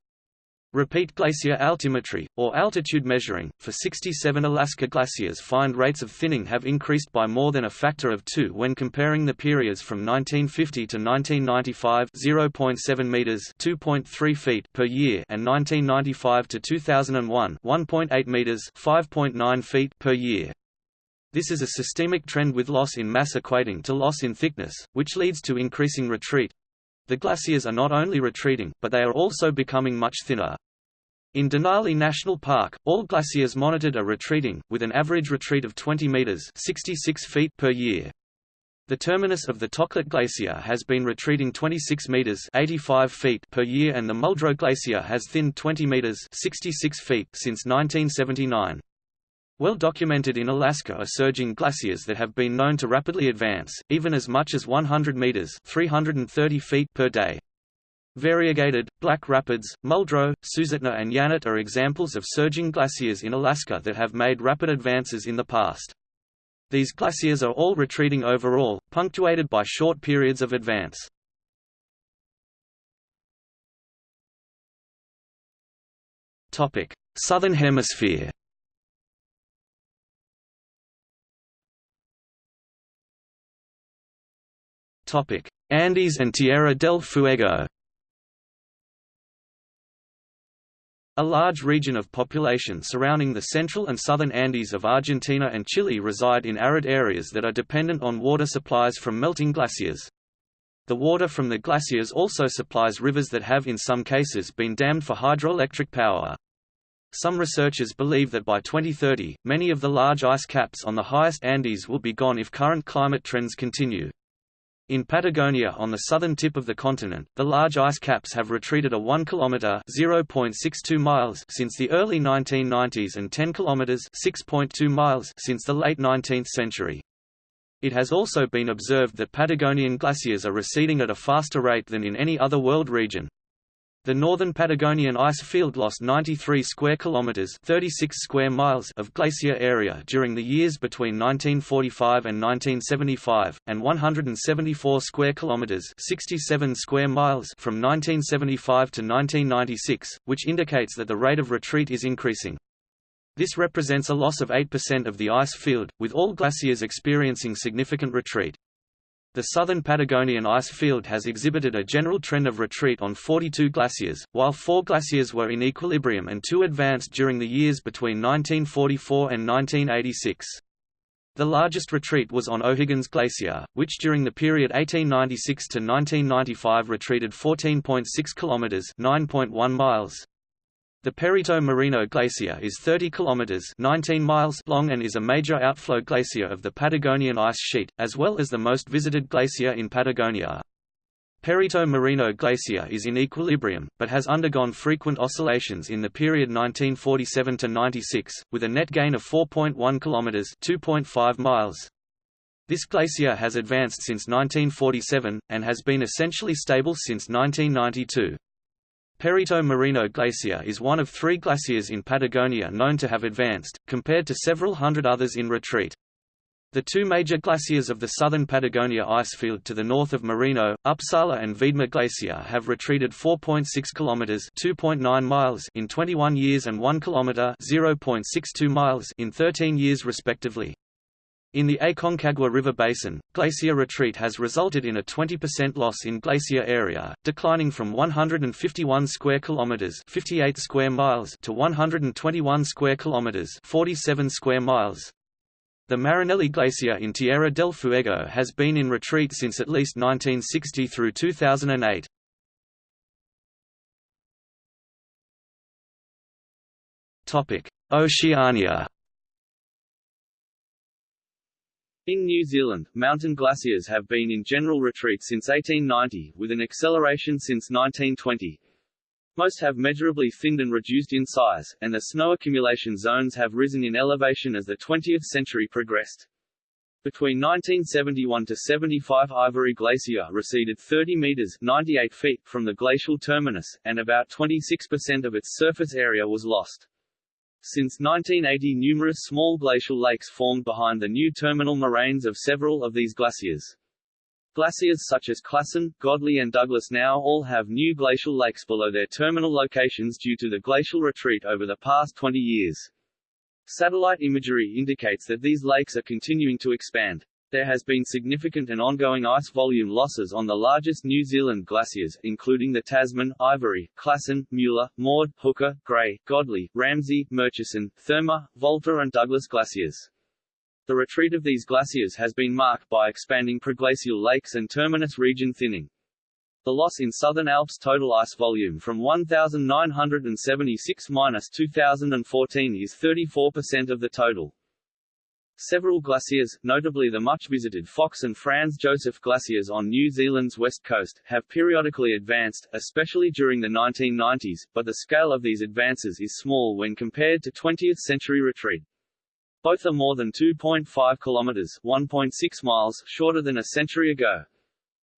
Repeat glacier altimetry, or altitude measuring, for 67 Alaska glaciers find rates of thinning have increased by more than a factor of two when comparing the periods from 1950 to 1995 0.7 meters 2.3 feet per year and 1995 to 2001 1.8 meters 5.9 feet per year. This is a systemic trend with loss in mass equating to loss in thickness, which leads to increasing retreat. The glaciers are not only retreating, but they are also becoming much thinner. In Denali National Park, all glaciers monitored are retreating, with an average retreat of 20 meters (66 feet) per year. The terminus of the Toklat Glacier has been retreating 26 meters (85 feet) per year, and the Muldrow Glacier has thinned 20 meters (66 feet) since 1979. Well documented in Alaska are surging glaciers that have been known to rapidly advance, even as much as 100 meters (330 feet) per day. Variegated, Black Rapids, Muldrow, Susitna and Yanert are examples of surging glaciers in Alaska that have made rapid advances in the past. These glaciers are all retreating overall, punctuated by short periods of advance. Southern Hemisphere Andes and Tierra del Fuego A large region of population surrounding the central and southern Andes of Argentina and Chile reside in arid areas that are dependent on water supplies from melting glaciers. The water from the glaciers also supplies rivers that have in some cases been dammed for hydroelectric power. Some researchers believe that by 2030, many of the large ice caps on the highest Andes will be gone if current climate trends continue. In Patagonia on the southern tip of the continent, the large ice caps have retreated a 1 km (0.62 miles) since the early 1990s and 10 km (6.2 miles) since the late 19th century. It has also been observed that Patagonian glaciers are receding at a faster rate than in any other world region. The northern Patagonian ice field lost 93 square kilometers (36 square miles) of glacier area during the years between 1945 and 1975, and 174 square kilometers (67 square miles) from 1975 to 1996, which indicates that the rate of retreat is increasing. This represents a loss of 8% of the ice field, with all glaciers experiencing significant retreat. The southern Patagonian ice field has exhibited a general trend of retreat on 42 glaciers, while four glaciers were in equilibrium and two advanced during the years between 1944 and 1986. The largest retreat was on O'Higgins Glacier, which during the period 1896 to 1995 retreated 14.6 kilometers (9.1 miles). The Perito Moreno Glacier is 30 kilometers 19 miles long and is a major outflow glacier of the Patagonian ice sheet, as well as the most visited glacier in Patagonia. Perito Moreno Glacier is in equilibrium, but has undergone frequent oscillations in the period 1947 to 96, with a net gain of 4.1 kilometers (2.5 miles). This glacier has advanced since 1947 and has been essentially stable since 1992. Perito Moreno Glacier is one of three glaciers in Patagonia known to have advanced, compared to several hundred others in retreat. The two major glaciers of the southern Patagonia icefield to the north of Moreno, Upsala and Viedma Glacier have retreated 4.6 kilometers (2.9 miles) in 21 years and 1 kilometer (0.62 miles) in 13 years respectively. In the Aconcagua River basin, glacier retreat has resulted in a 20% loss in glacier area, declining from 151 square kilometers (58 square miles) to 121 square kilometers (47 square miles). The Marinelli Glacier in Tierra del Fuego has been in retreat since at least 1960 through 2008. Topic: Oceania In New Zealand, mountain glaciers have been in general retreat since 1890, with an acceleration since 1920. Most have measurably thinned and reduced in size, and the snow accumulation zones have risen in elevation as the 20th century progressed. Between 1971 to 75 Ivory Glacier receded 30 meters 98 feet from the glacial terminus, and about 26% of its surface area was lost. Since 1980 numerous small glacial lakes formed behind the new terminal moraines of several of these glaciers. Glaciers such as Classen, Godley and Douglas now all have new glacial lakes below their terminal locations due to the glacial retreat over the past 20 years. Satellite imagery indicates that these lakes are continuing to expand. There has been significant and ongoing ice volume losses on the largest New Zealand glaciers, including the Tasman, Ivory, Classen, Mueller, Maud, Hooker, Grey, Godley, Ramsey, Murchison, Therma, Volta and Douglas glaciers. The retreat of these glaciers has been marked by expanding preglacial lakes and terminus region thinning. The loss in Southern Alps total ice volume from 1,976–2014 is 34% of the total. Several glaciers, notably the much-visited Fox and Franz Josef glaciers on New Zealand's west coast, have periodically advanced, especially during the 1990s, but the scale of these advances is small when compared to 20th-century retreat. Both are more than 2.5 kilometers (1.6 miles) shorter than a century ago.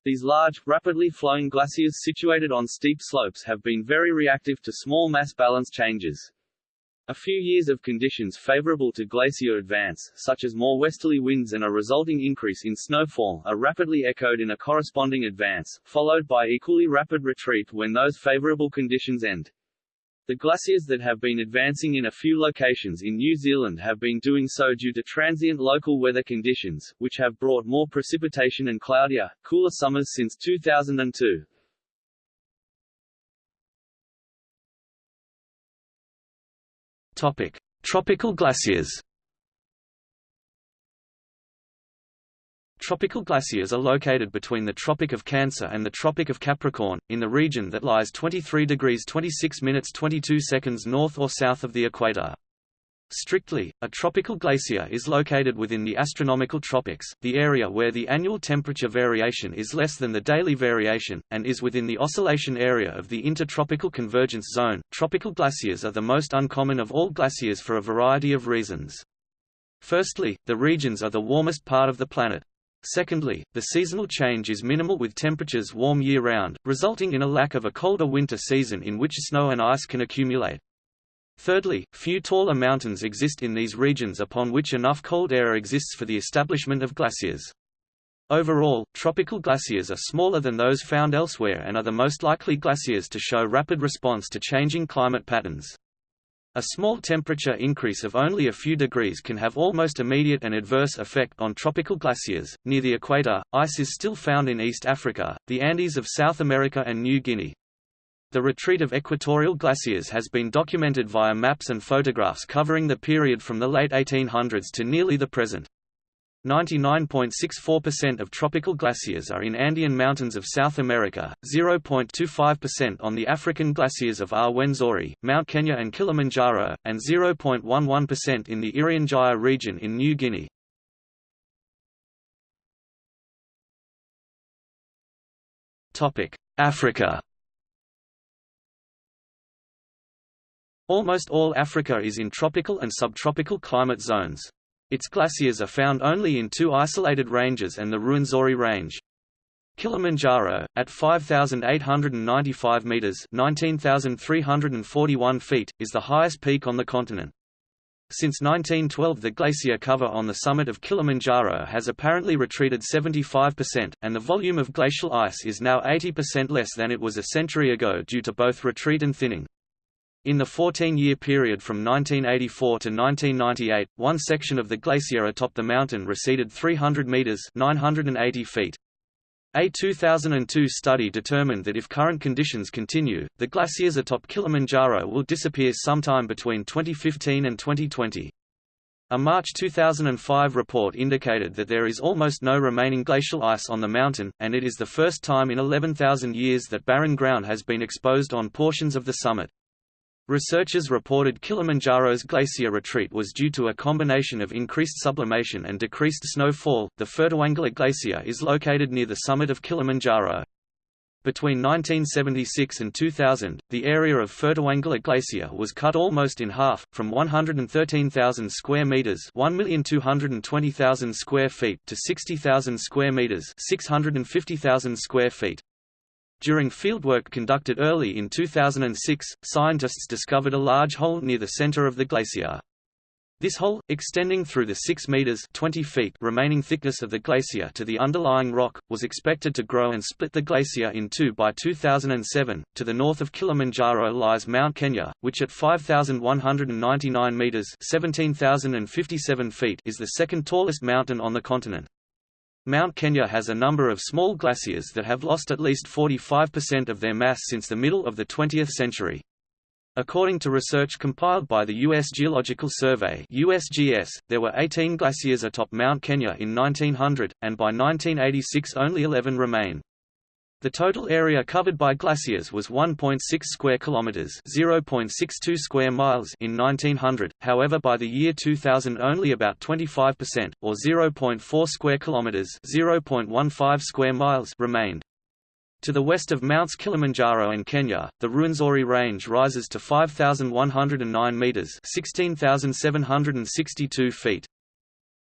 These large, rapidly flowing glaciers situated on steep slopes have been very reactive to small mass balance changes. A few years of conditions favorable to glacier advance, such as more westerly winds and a resulting increase in snowfall, are rapidly echoed in a corresponding advance, followed by equally rapid retreat when those favorable conditions end. The glaciers that have been advancing in a few locations in New Zealand have been doing so due to transient local weather conditions, which have brought more precipitation and cloudier, cooler summers since 2002. Topic: Tropical glaciers. Tropical glaciers are located between the Tropic of Cancer and the Tropic of Capricorn, in the region that lies 23 degrees 26 minutes 22 seconds north or south of the equator. Strictly, a tropical glacier is located within the astronomical tropics, the area where the annual temperature variation is less than the daily variation, and is within the oscillation area of the intertropical convergence zone. Tropical glaciers are the most uncommon of all glaciers for a variety of reasons. Firstly, the regions are the warmest part of the planet. Secondly, the seasonal change is minimal with temperatures warm year-round, resulting in a lack of a colder winter season in which snow and ice can accumulate. Thirdly, few taller mountains exist in these regions upon which enough cold air exists for the establishment of glaciers. Overall, tropical glaciers are smaller than those found elsewhere and are the most likely glaciers to show rapid response to changing climate patterns. A small temperature increase of only a few degrees can have almost immediate and adverse effect on tropical glaciers. Near the equator, ice is still found in East Africa, the Andes of South America and New Guinea. The retreat of equatorial glaciers has been documented via maps and photographs covering the period from the late 1800s to nearly the present. 99.64% of tropical glaciers are in Andean mountains of South America, 0.25% on the African glaciers of Rwenzori, Mount Kenya and Kilimanjaro, and 0.11% in the Irian Jaya region in New Guinea. Africa Almost all Africa is in tropical and subtropical climate zones. Its glaciers are found only in two isolated ranges and the Ruwenzori Range. Kilimanjaro, at 5,895 metres 19,341 feet, is the highest peak on the continent. Since 1912 the glacier cover on the summit of Kilimanjaro has apparently retreated 75%, and the volume of glacial ice is now 80% less than it was a century ago due to both retreat and thinning. In the 14-year period from 1984 to 1998, one section of the glacier atop the mountain receded 300 meters (980 feet). A 2002 study determined that if current conditions continue, the glaciers atop Kilimanjaro will disappear sometime between 2015 and 2020. A March 2005 report indicated that there is almost no remaining glacial ice on the mountain, and it is the first time in 11,000 years that barren ground has been exposed on portions of the summit. Researchers reported Kilimanjaro's glacier retreat was due to a combination of increased sublimation and decreased snowfall. The Furtwängler Glacier is located near the summit of Kilimanjaro. Between 1976 and 2000, the area of Furtwängler Glacier was cut almost in half, from 113,000 square meters (1,220,000 square feet) to 60,000 square meters (650,000 square feet). During fieldwork conducted early in 2006, scientists discovered a large hole near the center of the glacier. This hole, extending through the 6 meters 20 feet remaining thickness of the glacier to the underlying rock, was expected to grow and split the glacier in two by 2007. To the north of Kilimanjaro lies Mount Kenya, which at 5,199 meters 17,057 feet is the second tallest mountain on the continent. Mount Kenya has a number of small glaciers that have lost at least 45% of their mass since the middle of the 20th century. According to research compiled by the U.S. Geological Survey USGS, there were 18 glaciers atop Mount Kenya in 1900, and by 1986 only 11 remain. The total area covered by glaciers was 1.6 square kilometers, 0.62 square miles in 1900. However, by the year 2000 only about 25% or 0.4 square kilometers, 0.15 square miles remained. To the west of Mounts Kilimanjaro in Kenya, the Ruwenzori Range rises to 5,109 meters, 16,762 feet.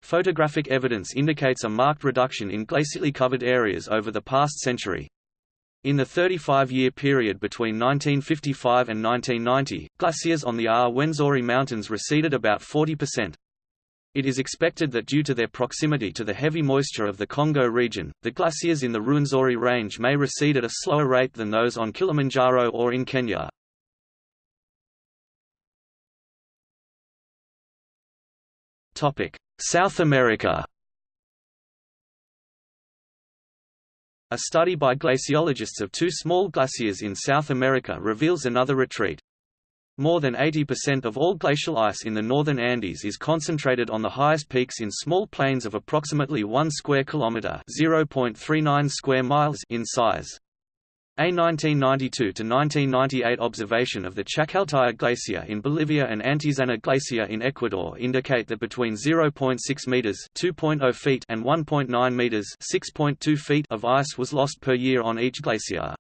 Photographic evidence indicates a marked reduction in glacially covered areas over the past century. In the 35-year period between 1955 and 1990, glaciers on the Rwenzori Mountains receded about 40%. It is expected that due to their proximity to the heavy moisture of the Congo region, the glaciers in the Rwenzori Range may recede at a slower rate than those on Kilimanjaro or in Kenya. South America A study by glaciologists of two small glaciers in South America reveals another retreat. More than 80% of all glacial ice in the northern Andes is concentrated on the highest peaks in small plains of approximately 1 square kilometer (0.39 square miles) in size. A 1992–1998 observation of the Chacaltaya Glacier in Bolivia and Antizana Glacier in Ecuador indicate that between 0.6 meters (2.0 feet) and 1.9 meters (6.2 feet) of ice was lost per year on each glacier.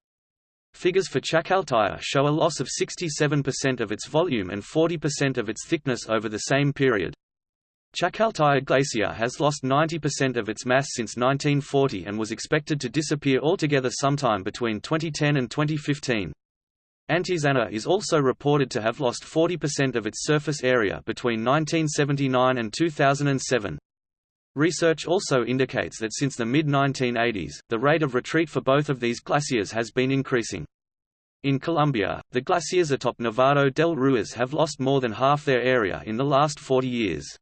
Figures for Chacaltaya show a loss of 67% of its volume and 40% of its thickness over the same period. Chacaltaya Glacier has lost 90% of its mass since 1940 and was expected to disappear altogether sometime between 2010 and 2015. Antizana is also reported to have lost 40% of its surface area between 1979 and 2007. Research also indicates that since the mid-1980s, the rate of retreat for both of these glaciers has been increasing. In Colombia, the glaciers atop Nevado del Ruiz have lost more than half their area in the last 40 years.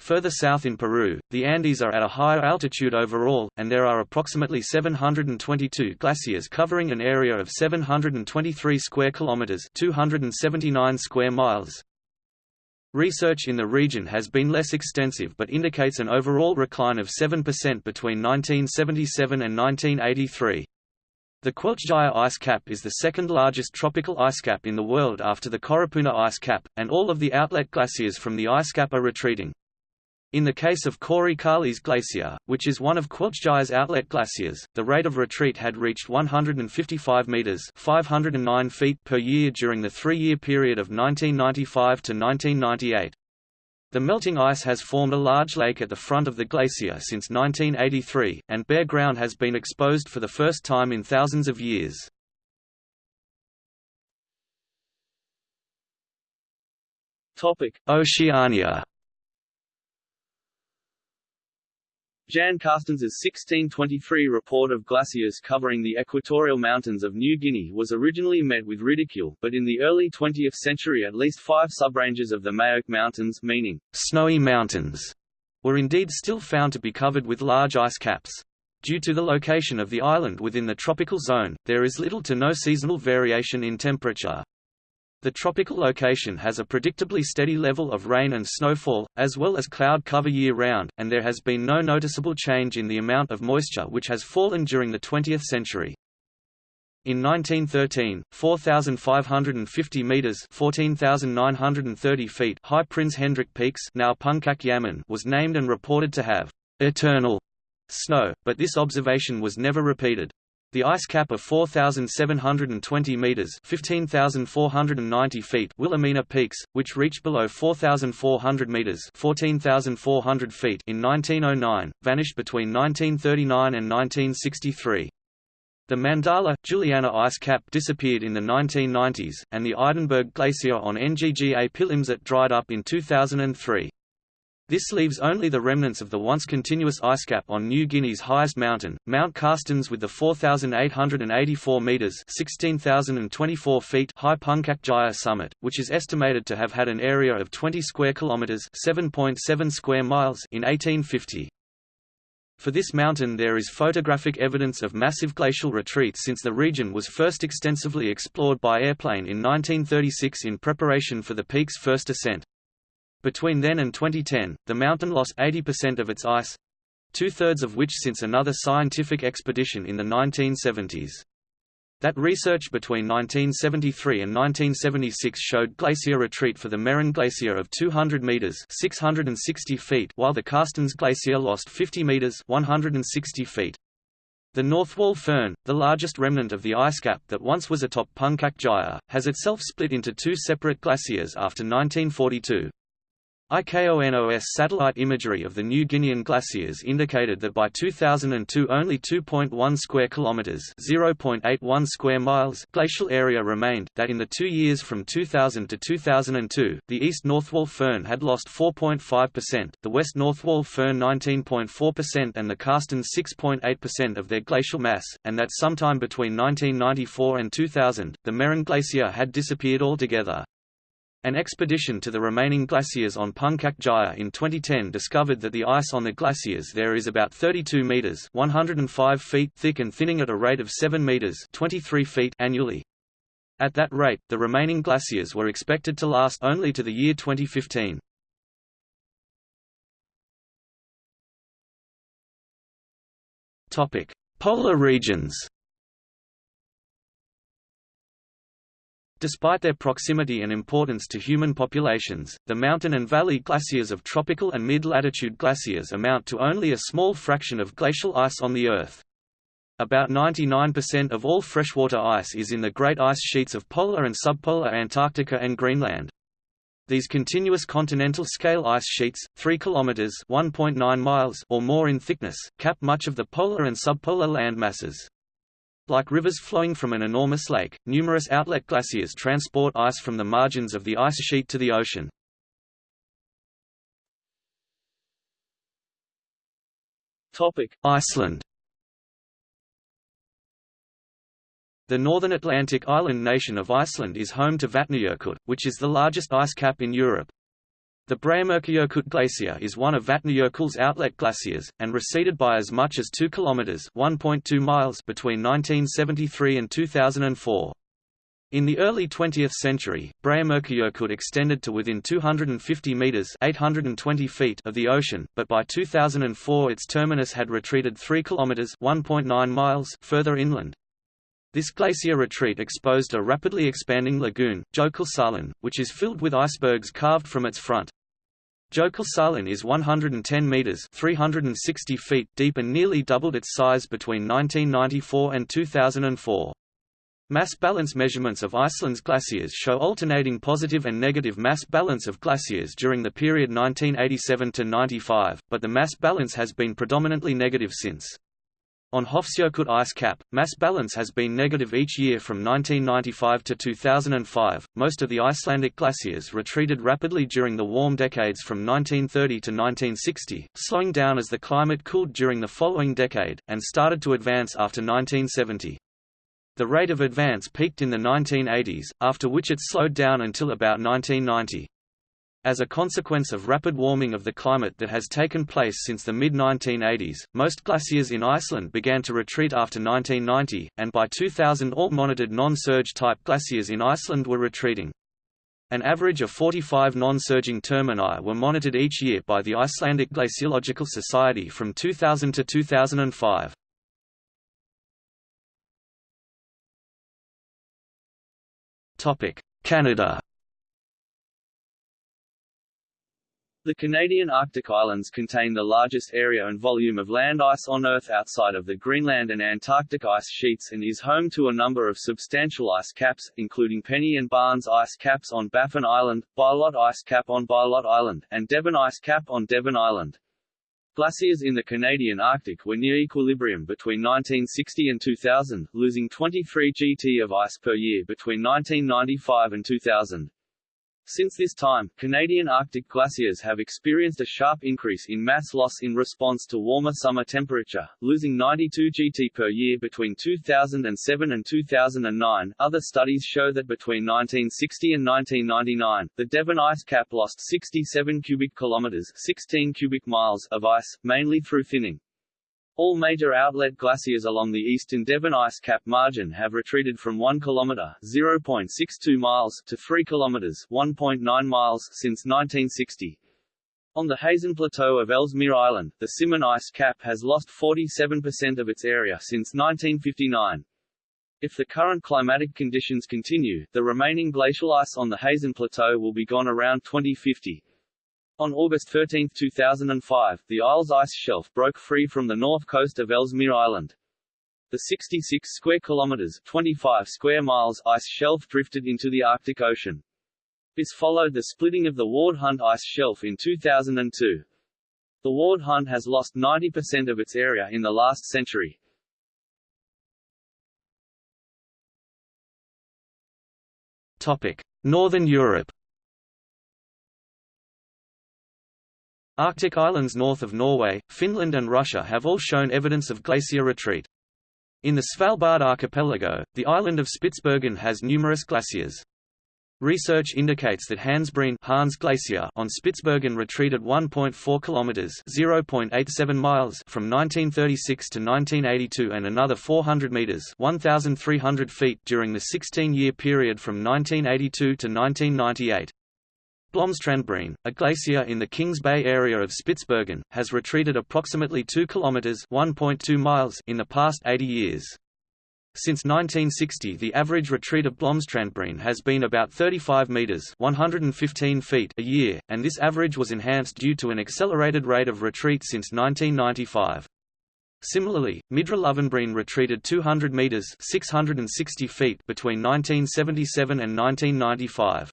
Further south in Peru, the Andes are at a higher altitude overall, and there are approximately 722 glaciers covering an area of 723 square kilometers, 279 square miles. Research in the region has been less extensive but indicates an overall recline of 7% between 1977 and 1983. The Quelccaya ice cap is the second largest tropical ice cap in the world after the Coropuna ice cap, and all of the outlet glaciers from the ice cap are retreating. In the case of Carles Glacier, which is one of Quelccaya's outlet glaciers, the rate of retreat had reached 155 meters (509 feet) per year during the three-year period of 1995 to 1998. The melting ice has formed a large lake at the front of the glacier since 1983, and bare ground has been exposed for the first time in thousands of years. Topic: Oceania Jan Carstensz's 1623 report of glaciers covering the equatorial mountains of New Guinea was originally met with ridicule, but in the early 20th century at least five subranges of the Maoke Mountains meaning snowy mountains were indeed still found to be covered with large ice caps. Due to the location of the island within the tropical zone, there is little to no seasonal variation in temperature. The tropical location has a predictably steady level of rain and snowfall, as well as cloud cover year-round, and there has been no noticeable change in the amount of moisture which has fallen during the 20th century. In 1913, 4,550 meters (14,930 feet) high Prince Hendrik Peaks, now Yamin, was named and reported to have eternal snow, but this observation was never repeated. The ice cap of 4,720 meters (15,490 feet) Wilhelmina Peaks, which reached below 4,400 meters (14,400 feet) in 1909, vanished between 1939 and 1963. The Mandala, Juliana ice cap disappeared in the 1990s, and the Idenburg Glacier on Ngga Pilimsit dried up in 2003. This leaves only the remnants of the once continuous ice cap on New Guinea's highest mountain, Mount Carstensz with the 4,884 metres 16,024 feet high Puncak Jaya summit, which is estimated to have had an area of 20 square kilometres 7.7 square miles in 1850. For this mountain there is photographic evidence of massive glacial retreat since the region was first extensively explored by airplane in 1936 in preparation for the peak's first ascent. Between then and 2010, the mountain lost 80% of its ice two-thirds of which since another scientific expedition in the 1970s. That research between 1973 and 1976 showed glacier retreat for the Meren Glacier of 200 meters (660 feet), while the Carstensz Glacier lost 50 meters (160 feet). The Northwall Firn, the largest remnant of the ice cap that once was atop Puncak Jaya, has itself split into two separate glaciers after 1942. IKONOS satellite imagery of the New Guinean glaciers indicated that by 2002 only 2.1 square kilometers (0.81 square miles) glacial area remained. That in the 2 years from 2000 to 2002, the East Northwall Firn had lost 4.5%, the West Northwall Firn 19.4% and the Carstensz 6.8% of their glacial mass, and that sometime between 1994 and 2000, the Meren Glacier had disappeared altogether. An expedition to the remaining glaciers on Puncak Jaya in 2010 discovered that the ice on the glaciers there is about 32 meters (105 feet) thick and thinning at a rate of 7 meters (23 feet) annually. At that rate, the remaining glaciers were expected to last only to the year 2015. Topic: Polar regions. Despite their proximity and importance to human populations, the mountain and valley glaciers of tropical and mid-latitude glaciers amount to only a small fraction of glacial ice on the Earth. About 99% of all freshwater ice is in the great ice sheets of polar and subpolar Antarctica and Greenland. These continuous continental scale ice sheets, 3 kilometers (1.9 miles) or more in thickness, cap much of the polar and subpolar land masses. Like rivers flowing from an enormous lake, numerous outlet glaciers transport ice from the margins of the ice sheet to the ocean. Iceland. The northern Atlantic island nation of Iceland is home to Vatnajökull, which is the largest ice cap in Europe. The Breiðamerkurjökull glacier is one of Vatnajökull's outlet glaciers, and receded by as much as 2 km (1.2 miles) between 1973 and 2004. In the early 20th century, Breiðamerkurjökull extended to within 250 meters (820 feet) of the ocean, but by 2004 its terminus had retreated 3 kilometers (1.9 miles) further inland. This glacier retreat exposed a rapidly expanding lagoon, Jökulsárlón, which is filled with icebergs carved from its front. Jökulsárlón is 110 meters (360 feet) deep and nearly doubled its size between 1994 and 2004. Mass balance measurements of Iceland's glaciers show alternating positive and negative mass balance of glaciers during the period 1987 to 95, but the mass balance has been predominantly negative since. On Hofsjökull ice cap, mass balance has been negative each year from 1995 to 2005. Most of the Icelandic glaciers retreated rapidly during the warm decades from 1930 to 1960, slowing down as the climate cooled during the following decade, and started to advance after 1970. The rate of advance peaked in the 1980s, after which it slowed down until about 1990. As a consequence of rapid warming of the climate that has taken place since the mid-1980s, most glaciers in Iceland began to retreat after 1990, and by 2000 all monitored non-surge type glaciers in Iceland were retreating. An average of 45 non-surging termini were monitored each year by the Icelandic Glaciological Society from 2000 to 2005. Canada The Canadian Arctic Islands contain the largest area and volume of land ice on Earth outside of the Greenland and Antarctic ice sheets and is home to a number of substantial ice caps, including Penny and Barnes ice caps on Baffin Island, Bylot ice cap on Bylot Island, and Devon ice cap on Devon Island. Glaciers in the Canadian Arctic were near equilibrium between 1960 and 2000, losing 23 gt of ice per year between 1995 and 2000. Since this time, Canadian Arctic glaciers have experienced a sharp increase in mass loss in response to warmer summer temperature, losing 92 gt per year between 2007 and 2009. Other studies show that between 1960 and 1999, the Devon ice cap lost 67 cubic kilometers, 16 cubic miles of ice, mainly through thinning. All major outlet glaciers along the eastern Devon ice cap margin have retreated from 1 km (0.62 miles) to 3 km (1.9 miles) since 1960. On the Hazen Plateau of Ellesmere Island, the Simon ice cap has lost 47% of its area since 1959. If the current climatic conditions continue, the remaining glacial ice on the Hazen Plateau will be gone around 2050. On August 13, 2005, the Ayles ice shelf broke free from the north coast of Ellesmere Island. The 66 square kilometers 25 square miles ice shelf drifted into the Arctic Ocean. This followed the splitting of the Ward Hunt ice shelf in 2002. The Ward Hunt has lost 90% of its area in the last century. Topic: Northern Europe. Arctic islands north of Norway, Finland and Russia have all shown evidence of glacier retreat. In the Svalbard archipelago, the island of Spitsbergen has numerous glaciers. Research indicates that Hansbreen Hans Glacier on Spitsbergen retreated 1.4 kilometers (0.87 miles) from 1936 to 1982 and another 400 meters (1,300 feet) during the 16-year period from 1982 to 1998. Blomstrandbreen, a glacier in the Kings Bay area of Spitsbergen, has retreated approximately 2 kilometers (1.2 miles) in the past 80 years. Since 1960 the average retreat of Blomstrandbreen has been about 35 metres 115 feet a year, and this average was enhanced due to an accelerated rate of retreat since 1995. Similarly, Midre Løvenbreen retreated 200 metres 660 feet between 1977 and 1995.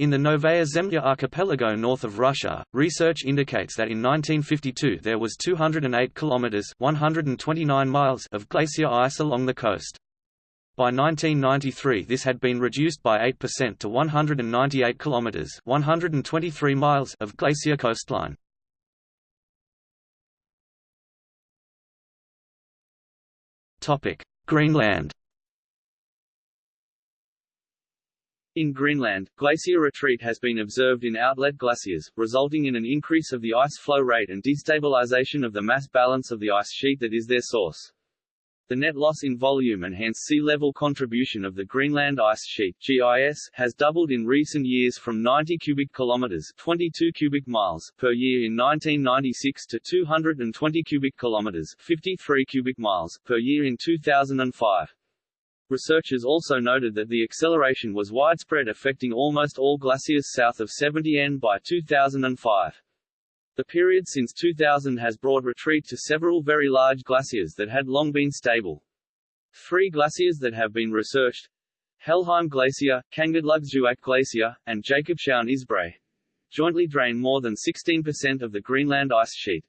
In the Novaya Zemlya archipelago north of Russia, research indicates that in 1952 there was 208 kilometers (129 miles) of glacier ice along the coast. By 1993 this had been reduced by 8% to 198 kilometers (123 miles) of glacier coastline. Topic: Greenland In Greenland, glacier retreat has been observed in outlet glaciers, resulting in an increase of the ice flow rate and destabilization of the mass balance of the ice sheet that is their source. The net loss in volume and hence sea level contribution of the Greenland ice sheet (GIS) has doubled in recent years from 90 cubic kilometers (22 cubic miles) per year in 1996 to 220 cubic kilometers (53 cubic miles) per year in 2005. Researchers also noted that the acceleration was widespread affecting almost all glaciers south of 70N by 2005. The period since 2000 has brought retreat to several very large glaciers that had long been stable. Three glaciers that have been researched Helheim Glacier, Kangerdlugssuaq Glacier, and Jakobshavn Isbrae jointly drain more than 16% of the Greenland ice sheet.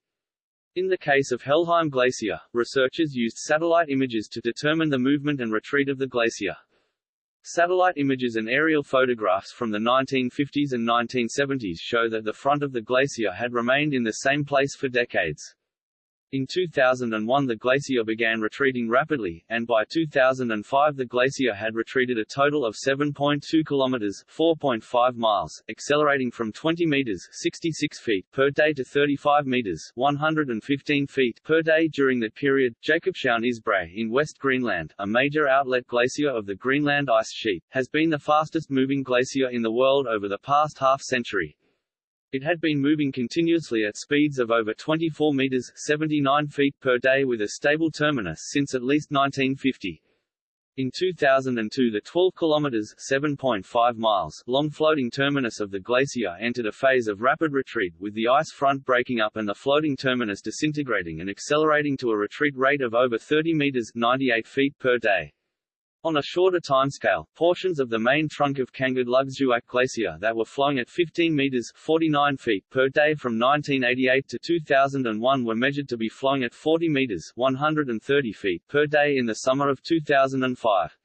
In the case of Helheim Glacier, researchers used satellite images to determine the movement and retreat of the glacier. Satellite images and aerial photographs from the 1950s and 1970s show that the front of the glacier had remained in the same place for decades. In 2001 the glacier began retreating rapidly, and by 2005 the glacier had retreated a total of 7.2 kilometers (4.5 miles), accelerating from 20 meters (66 feet) per day to 35 meters (115 feet) per day during that period. Jakobshavn Isbrae in West Greenland, a major outlet glacier of the Greenland ice sheet, has been the fastest moving glacier in the world over the past half century. It had been moving continuously at speeds of over 24 meters 79 feet per day with a stable terminus since at least 1950. In 2002 the 12 kilometers 7.5 miles long floating terminus of the glacier entered a phase of rapid retreat with the ice front breaking up and the floating terminus disintegrating and accelerating to a retreat rate of over 30 meters 98 feet per day. On a shorter timescale, portions of the main trunk of Kangerdlugssuaq Glacier that were flowing at 15 meters 49 feet per day from 1988 to 2001 were measured to be flowing at 40 meters 130 feet per day in the summer of 2005.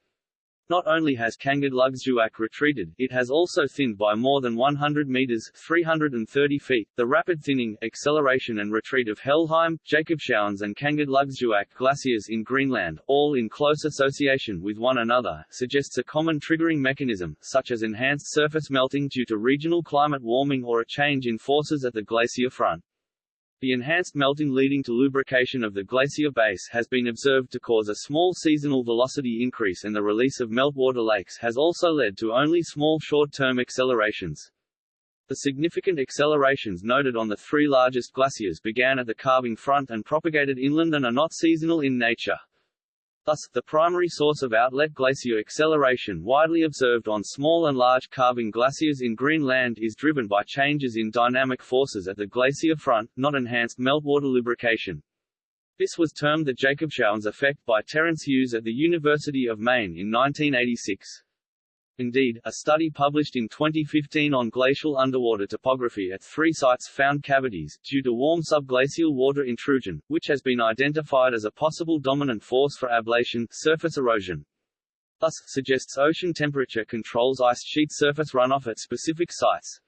Not only has Kangerdlugssuaq retreated, it has also thinned by more than 100 meters 330 feet. The rapid thinning, acceleration and retreat of Helheim, Jakobshavns and Kangerdlugssuaq glaciers in Greenland, all in close association with one another, suggests a common triggering mechanism, such as enhanced surface melting due to regional climate warming or a change in forces at the glacier front. The enhanced melting leading to lubrication of the glacier base has been observed to cause a small seasonal velocity increase and the release of meltwater lakes has also led to only small short-term accelerations. The significant accelerations noted on the three largest glaciers began at the calving front and propagated inland and are not seasonal in nature. Thus, the primary source of outlet glacier acceleration widely observed on small and large calving glaciers in Greenland is driven by changes in dynamic forces at the glacier front, not enhanced meltwater lubrication. This was termed the Jakobshavns effect by Terence Hughes at the University of Maine in 1986. Indeed, a study published in 2015 on glacial underwater topography at three sites found cavities, due to warm subglacial water intrusion, which has been identified as a possible dominant force for ablation surface erosion. Thus, suggests ocean temperature controls ice sheet surface runoff at specific sites.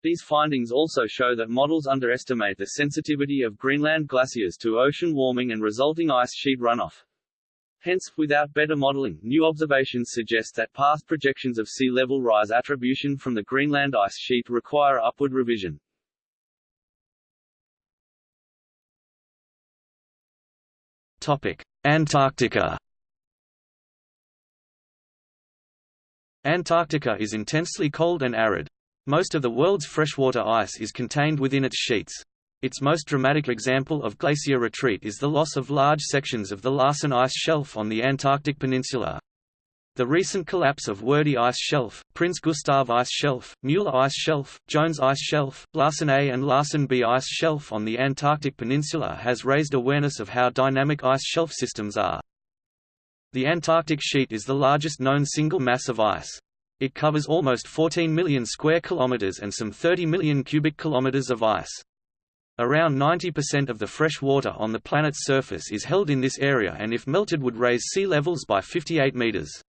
These findings also show that models underestimate the sensitivity of Greenland glaciers to ocean warming and resulting ice sheet runoff. Hence, without better modeling, new observations suggest that past projections of sea level rise attribution from the Greenland ice sheet require upward revision. Topic: Antarctica. Antarctica is intensely cold and arid. Most of the world's freshwater ice is contained within its sheets. Its most dramatic example of glacier retreat is the loss of large sections of the Larsen Ice Shelf on the Antarctic Peninsula. The recent collapse of Wordie Ice Shelf, Prince Gustav Ice Shelf, Mueller Ice Shelf, Jones Ice Shelf, Larsen A and Larsen B Ice Shelf on the Antarctic Peninsula has raised awareness of how dynamic ice shelf systems are. The Antarctic sheet is the largest known single mass of ice. It covers almost 14 million square kilometers and some 30 million cubic kilometers of ice. Around 90% of the fresh water on the planet's surface is held in this area and if melted would raise sea levels by 58 meters.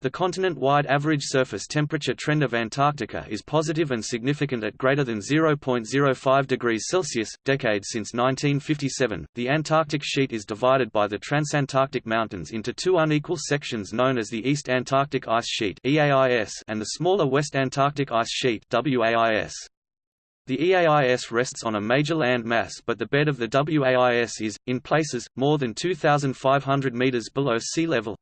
The continent-wide average surface temperature trend of Antarctica is positive and significant at greater than 0.05 degrees Celsius. Decades since 1957, the Antarctic sheet is divided by the Transantarctic Mountains into two unequal sections known as the East Antarctic Ice Sheet (EAIS) and the smaller West Antarctic Ice Sheet (WAIS). The EAIS rests on a major land mass but the bed of the WAIS is, in places, more than 2,500 meters below sea level.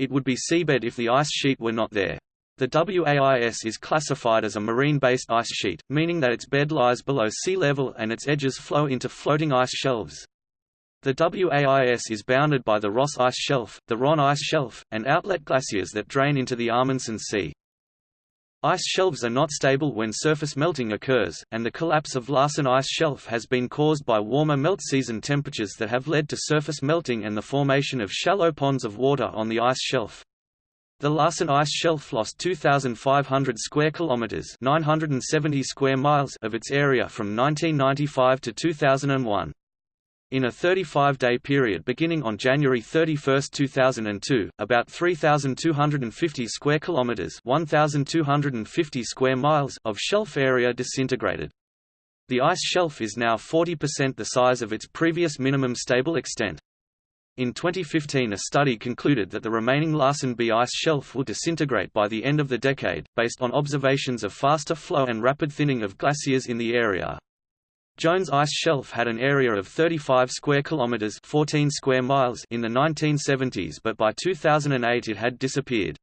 It would be seabed if the ice sheet were not there. The WAIS is classified as a marine-based ice sheet, meaning that its bed lies below sea level and its edges flow into floating ice shelves. The WAIS is bounded by the Ross Ice Shelf, the Ronne Ice Shelf, and outlet glaciers that drain into the Amundsen Sea. Ice shelves are not stable when surface melting occurs, and the collapse of Larsen Ice Shelf has been caused by warmer melt season temperatures that have led to surface melting and the formation of shallow ponds of water on the ice shelf. The Larsen Ice Shelf lost 2,500 square kilometers (970 square miles) of its area from 1995 to 2001. In a 35-day period beginning on January 31, 2002, about 3,250 square kilometers (1,250 square miles) of shelf area disintegrated. The ice shelf is now 40% the size of its previous minimum stable extent. In 2015 a study concluded that the remaining Larsen B ice shelf will disintegrate by the end of the decade, based on observations of faster flow and rapid thinning of glaciers in the area. Jones Ice Shelf had an area of 35 square kilometers, 14 square miles in the 1970s, but by 2008 it had disappeared.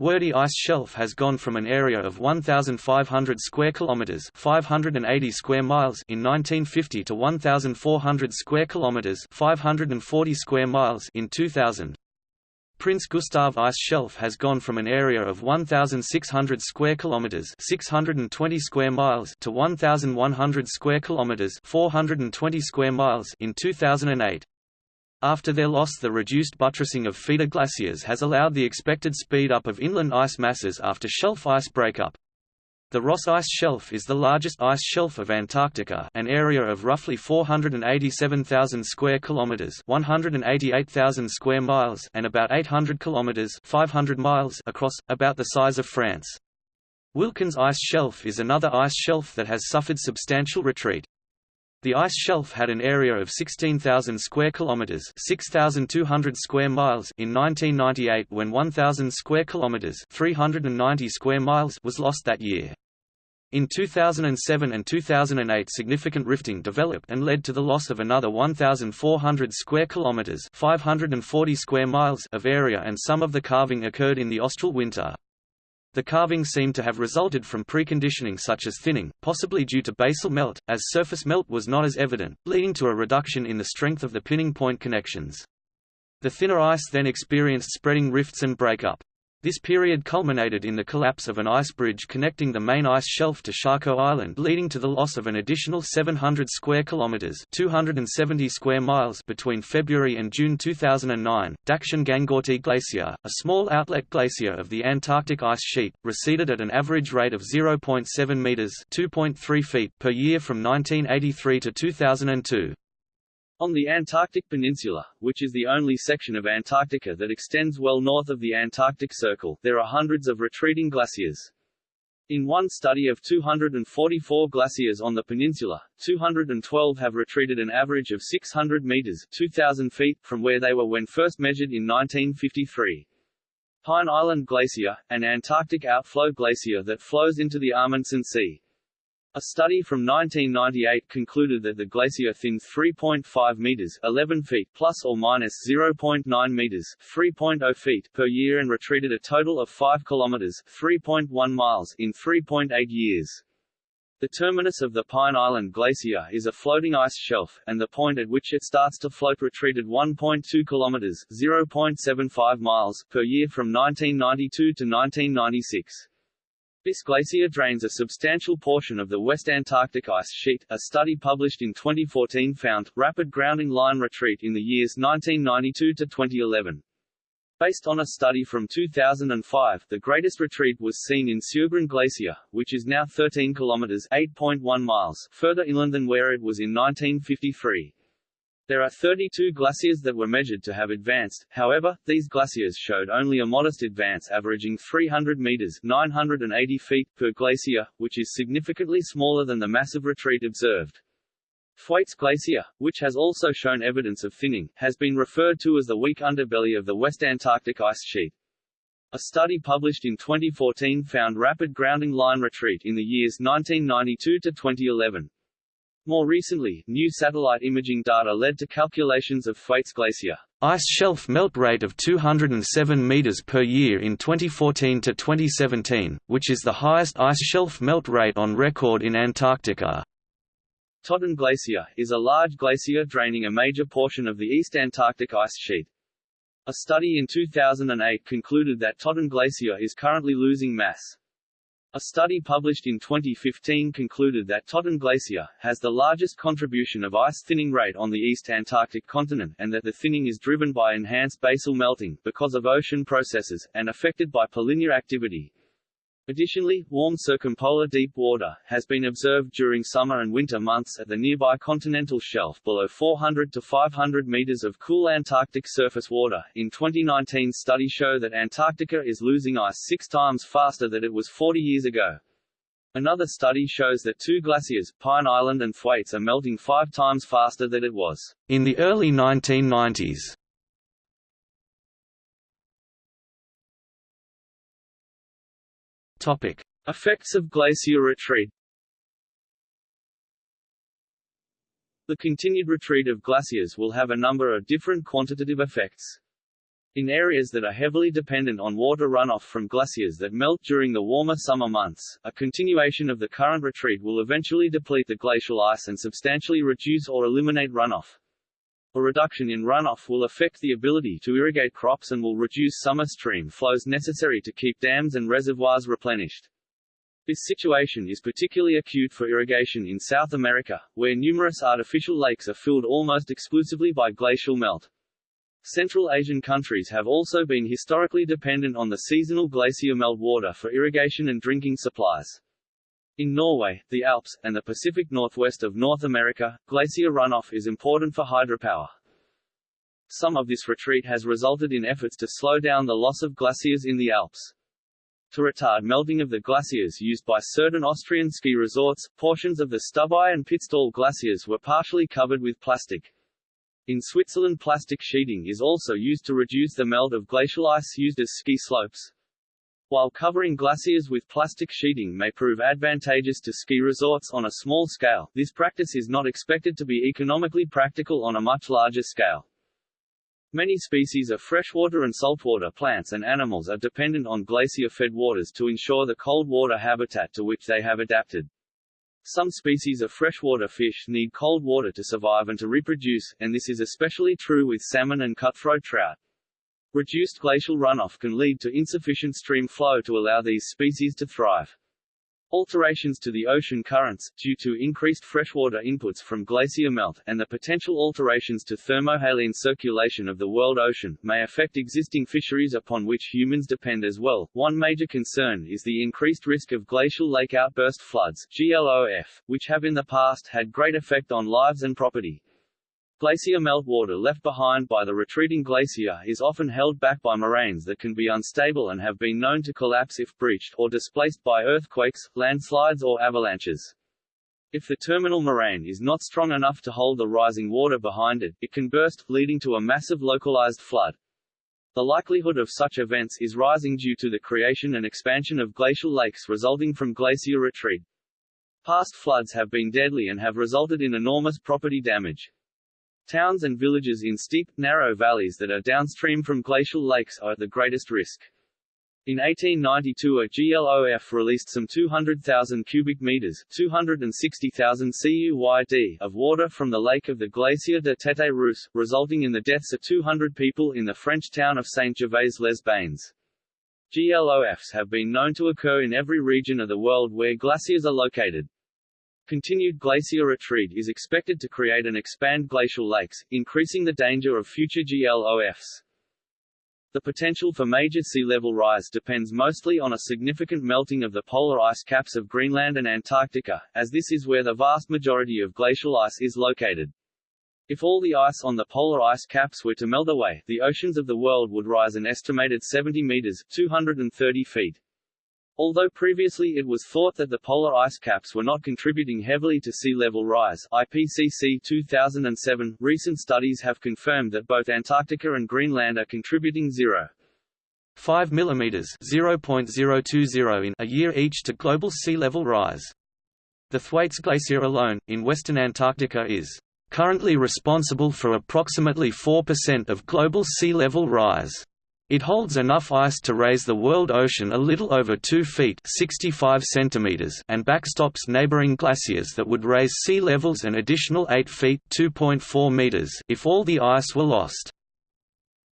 Wordie Ice Shelf has gone from an area of 1500 square kilometers, 580 square miles in 1950 to 1400 square kilometers, 540 square miles in 2000. Prince Gustav Ice Shelf has gone from an area of 1600 square kilometers, 620 square miles to 1100 square kilometers, 420 square miles in 2008. After their loss the reduced buttressing of feeder glaciers has allowed the expected speed up of inland ice masses after shelf ice breakup. The Ross Ice Shelf is the largest ice shelf of Antarctica, an area of roughly 487,000 square kilometers, 188,000 square miles, and about 800 kilometers, 500 miles across, about the size of France. Wilkins Ice Shelf is another ice shelf that has suffered substantial retreat. The ice shelf had an area of 16,000 square kilometers, 6,200 square miles in 1998 when 1,000 square kilometers, 390 square miles was lost that year. In 2007 and 2008 significant rifting developed and led to the loss of another 1,400 square kilometers 540 square miles of area and some of the calving occurred in the austral winter. The calving seemed to have resulted from preconditioning such as thinning, possibly due to basal melt, as surface melt was not as evident, leading to a reduction in the strength of the pinning point connections. The thinner ice then experienced spreading rifts and breakup. This period culminated in the collapse of an ice bridge connecting the main ice shelf to Charcot Island leading to the loss of an additional 700 square kilometers 270 square miles between February and June 2009. Dakshin Gangotri Glacier, a small outlet glacier of the Antarctic ice sheet, receded at an average rate of 0.7 meters 2.3 feet per year from 1983 to 2002. On the Antarctic Peninsula, which is the only section of Antarctica that extends well north of the Antarctic Circle, there are hundreds of retreating glaciers. In one study of 244 glaciers on the peninsula, 212 have retreated an average of 600 meters 2,000 feet from where they were when first measured in 1953. Pine Island Glacier, an Antarctic outflow glacier that flows into the Amundsen Sea, a study from 1998 concluded that the glacier thins 3.5 meters (11 feet) plus or minus 0.9 meters (3.0 feet) per year and retreated a total of 5 kilometers (3.1 miles) in 3.8 years. The terminus of the Pine Island Glacier is a floating ice shelf, and the point at which it starts to float retreated 1.2 kilometers (0.75 miles) per year from 1992 to 1996. This glacier drains a substantial portion of the West Antarctic ice sheet. A study published in 2014 found rapid grounding line retreat in the years 1992 to 2011. Based on a study from 2005, the greatest retreat was seen in Sjogren Glacier, which is now 13 kilometers (8.1 miles) further inland than where it was in 1953. There are 32 glaciers that were measured to have advanced, however, these glaciers showed only a modest advance averaging 300 meters 980 feet per glacier, which is significantly smaller than the massive retreat observed. Thwaites Glacier, which has also shown evidence of thinning, has been referred to as the weak underbelly of the West Antarctic ice sheet. A study published in 2014 found rapid grounding line retreat in the years 1992 to 2011. More recently, new satellite imaging data led to calculations of Thwaites Glacier ice shelf melt rate of 207 meters per year in 2014 to 2017, which is the highest ice shelf melt rate on record in Antarctica. Totten Glacier, is a large glacier draining a major portion of the East Antarctic ice sheet. A study in 2008 concluded that Totten Glacier is currently losing mass. A study published in 2015 concluded that Totten Glacier, has the largest contribution of ice thinning rate on the East Antarctic continent and that the thinning is driven by enhanced basal melting, because of ocean processes, and affected by polynyal activity. Additionally, warm circumpolar deep water, has been observed during summer and winter months at the nearby continental shelf below 400 to 500 meters of cool Antarctic surface water. In 2019 study show that Antarctica is losing ice six times faster than it was 40 years ago. Another study shows that two glaciers, Pine Island and Thwaites are melting five times faster than it was in the early 1990s. Topic: Effects of glacier retreat. The continued retreat of glaciers will have a number of different quantitative effects. In areas that are heavily dependent on water runoff from glaciers that melt during the warmer summer months, a continuation of the current retreat will eventually deplete the glacial ice and substantially reduce or eliminate runoff. A reduction in runoff will affect the ability to irrigate crops and will reduce summer stream flows necessary to keep dams and reservoirs replenished. This situation is particularly acute for irrigation in South America, where numerous artificial lakes are filled almost exclusively by glacial melt. Central Asian countries have also been historically dependent on the seasonal glacier melt water for irrigation and drinking supplies. In Norway, the Alps, and the Pacific Northwest of North America, glacier runoff is important for hydropower. Some of this retreat has resulted in efforts to slow down the loss of glaciers in the Alps. To retard melting of the glaciers used by certain Austrian ski resorts, portions of the Stubai and Pitztal glaciers were partially covered with plastic. In Switzerland plastic sheeting is also used to reduce the melt of glacial ice used as ski slopes. While covering glaciers with plastic sheeting may prove advantageous to ski resorts on a small scale, this practice is not expected to be economically practical on a much larger scale. Many species of freshwater and saltwater plants and animals are dependent on glacier-fed waters to ensure the cold water habitat to which they have adapted. Some species of freshwater fish need cold water to survive and to reproduce, and this is especially true with salmon and cutthroat trout. Reduced glacial runoff can lead to insufficient stream flow to allow these species to thrive. Alterations to the ocean currents, due to increased freshwater inputs from glacier melt, and the potential alterations to thermohaline circulation of the world ocean, may affect existing fisheries upon which humans depend as well. One major concern is the increased risk of glacial lake outburst floods GLOF, which have in the past had great effect on lives and property. Glacier meltwater left behind by the retreating glacier is often held back by moraines that can be unstable and have been known to collapse if breached or displaced by earthquakes, landslides or avalanches. If the terminal moraine is not strong enough to hold the rising water behind it, it can burst, leading to a massive localized flood. The likelihood of such events is rising due to the creation and expansion of glacial lakes resulting from glacier retreat. Past floods have been deadly and have resulted in enormous property damage. Towns and villages in steep, narrow valleys that are downstream from glacial lakes are at the greatest risk. In 1892 a GLOF released some 200,000 cubic meters 260,000 CUYD of water from the lake of the Glacier de Tête Rousse, resulting in the deaths of 200 people in the French town of Saint-Gervais-les-Bains. GLOFs have been known to occur in every region of the world where glaciers are located. Continued glacier retreat is expected to create and expand glacial lakes, increasing the danger of future GLOFs. The potential for major sea level rise depends mostly on a significant melting of the polar ice caps of Greenland and Antarctica, as this is where the vast majority of glacial ice is located. If all the ice on the polar ice caps were to melt away, the oceans of the world would rise an estimated 70 meters 230 feet. Although previously it was thought that the polar ice caps were not contributing heavily to sea level rise IPCC 2007, recent studies have confirmed that both Antarctica and Greenland are contributing 0. 5 mm 0.020 in a year each to global sea level rise. The Thwaites Glacier alone, in western Antarctica is currently responsible for approximately 4% of global sea level rise. It holds enough ice to raise the world ocean a little over 2 feet 65 centimeters and backstops neighboring glaciers that would raise sea levels an additional 8 feet 2.4 meters if all the ice were lost.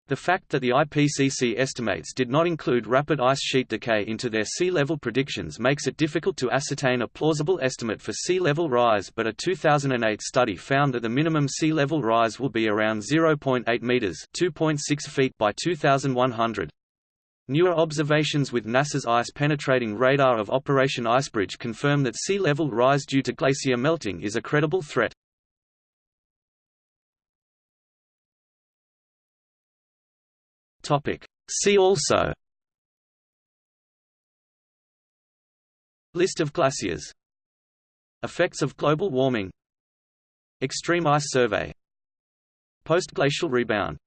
The fact that the IPCC estimates did not include rapid ice sheet decay into their sea level predictions makes it difficult to ascertain a plausible estimate for sea level rise but a 2008 study found that the minimum sea level rise will be around 0.8 meters (2.6 feet by 2100. Newer observations with NASA's ice-penetrating radar of Operation Icebridge confirm that sea level rise due to glacier melting is a credible threat. Topic. See also. List of glaciers. Effects of global warming. Extreme ice survey. Postglacial rebound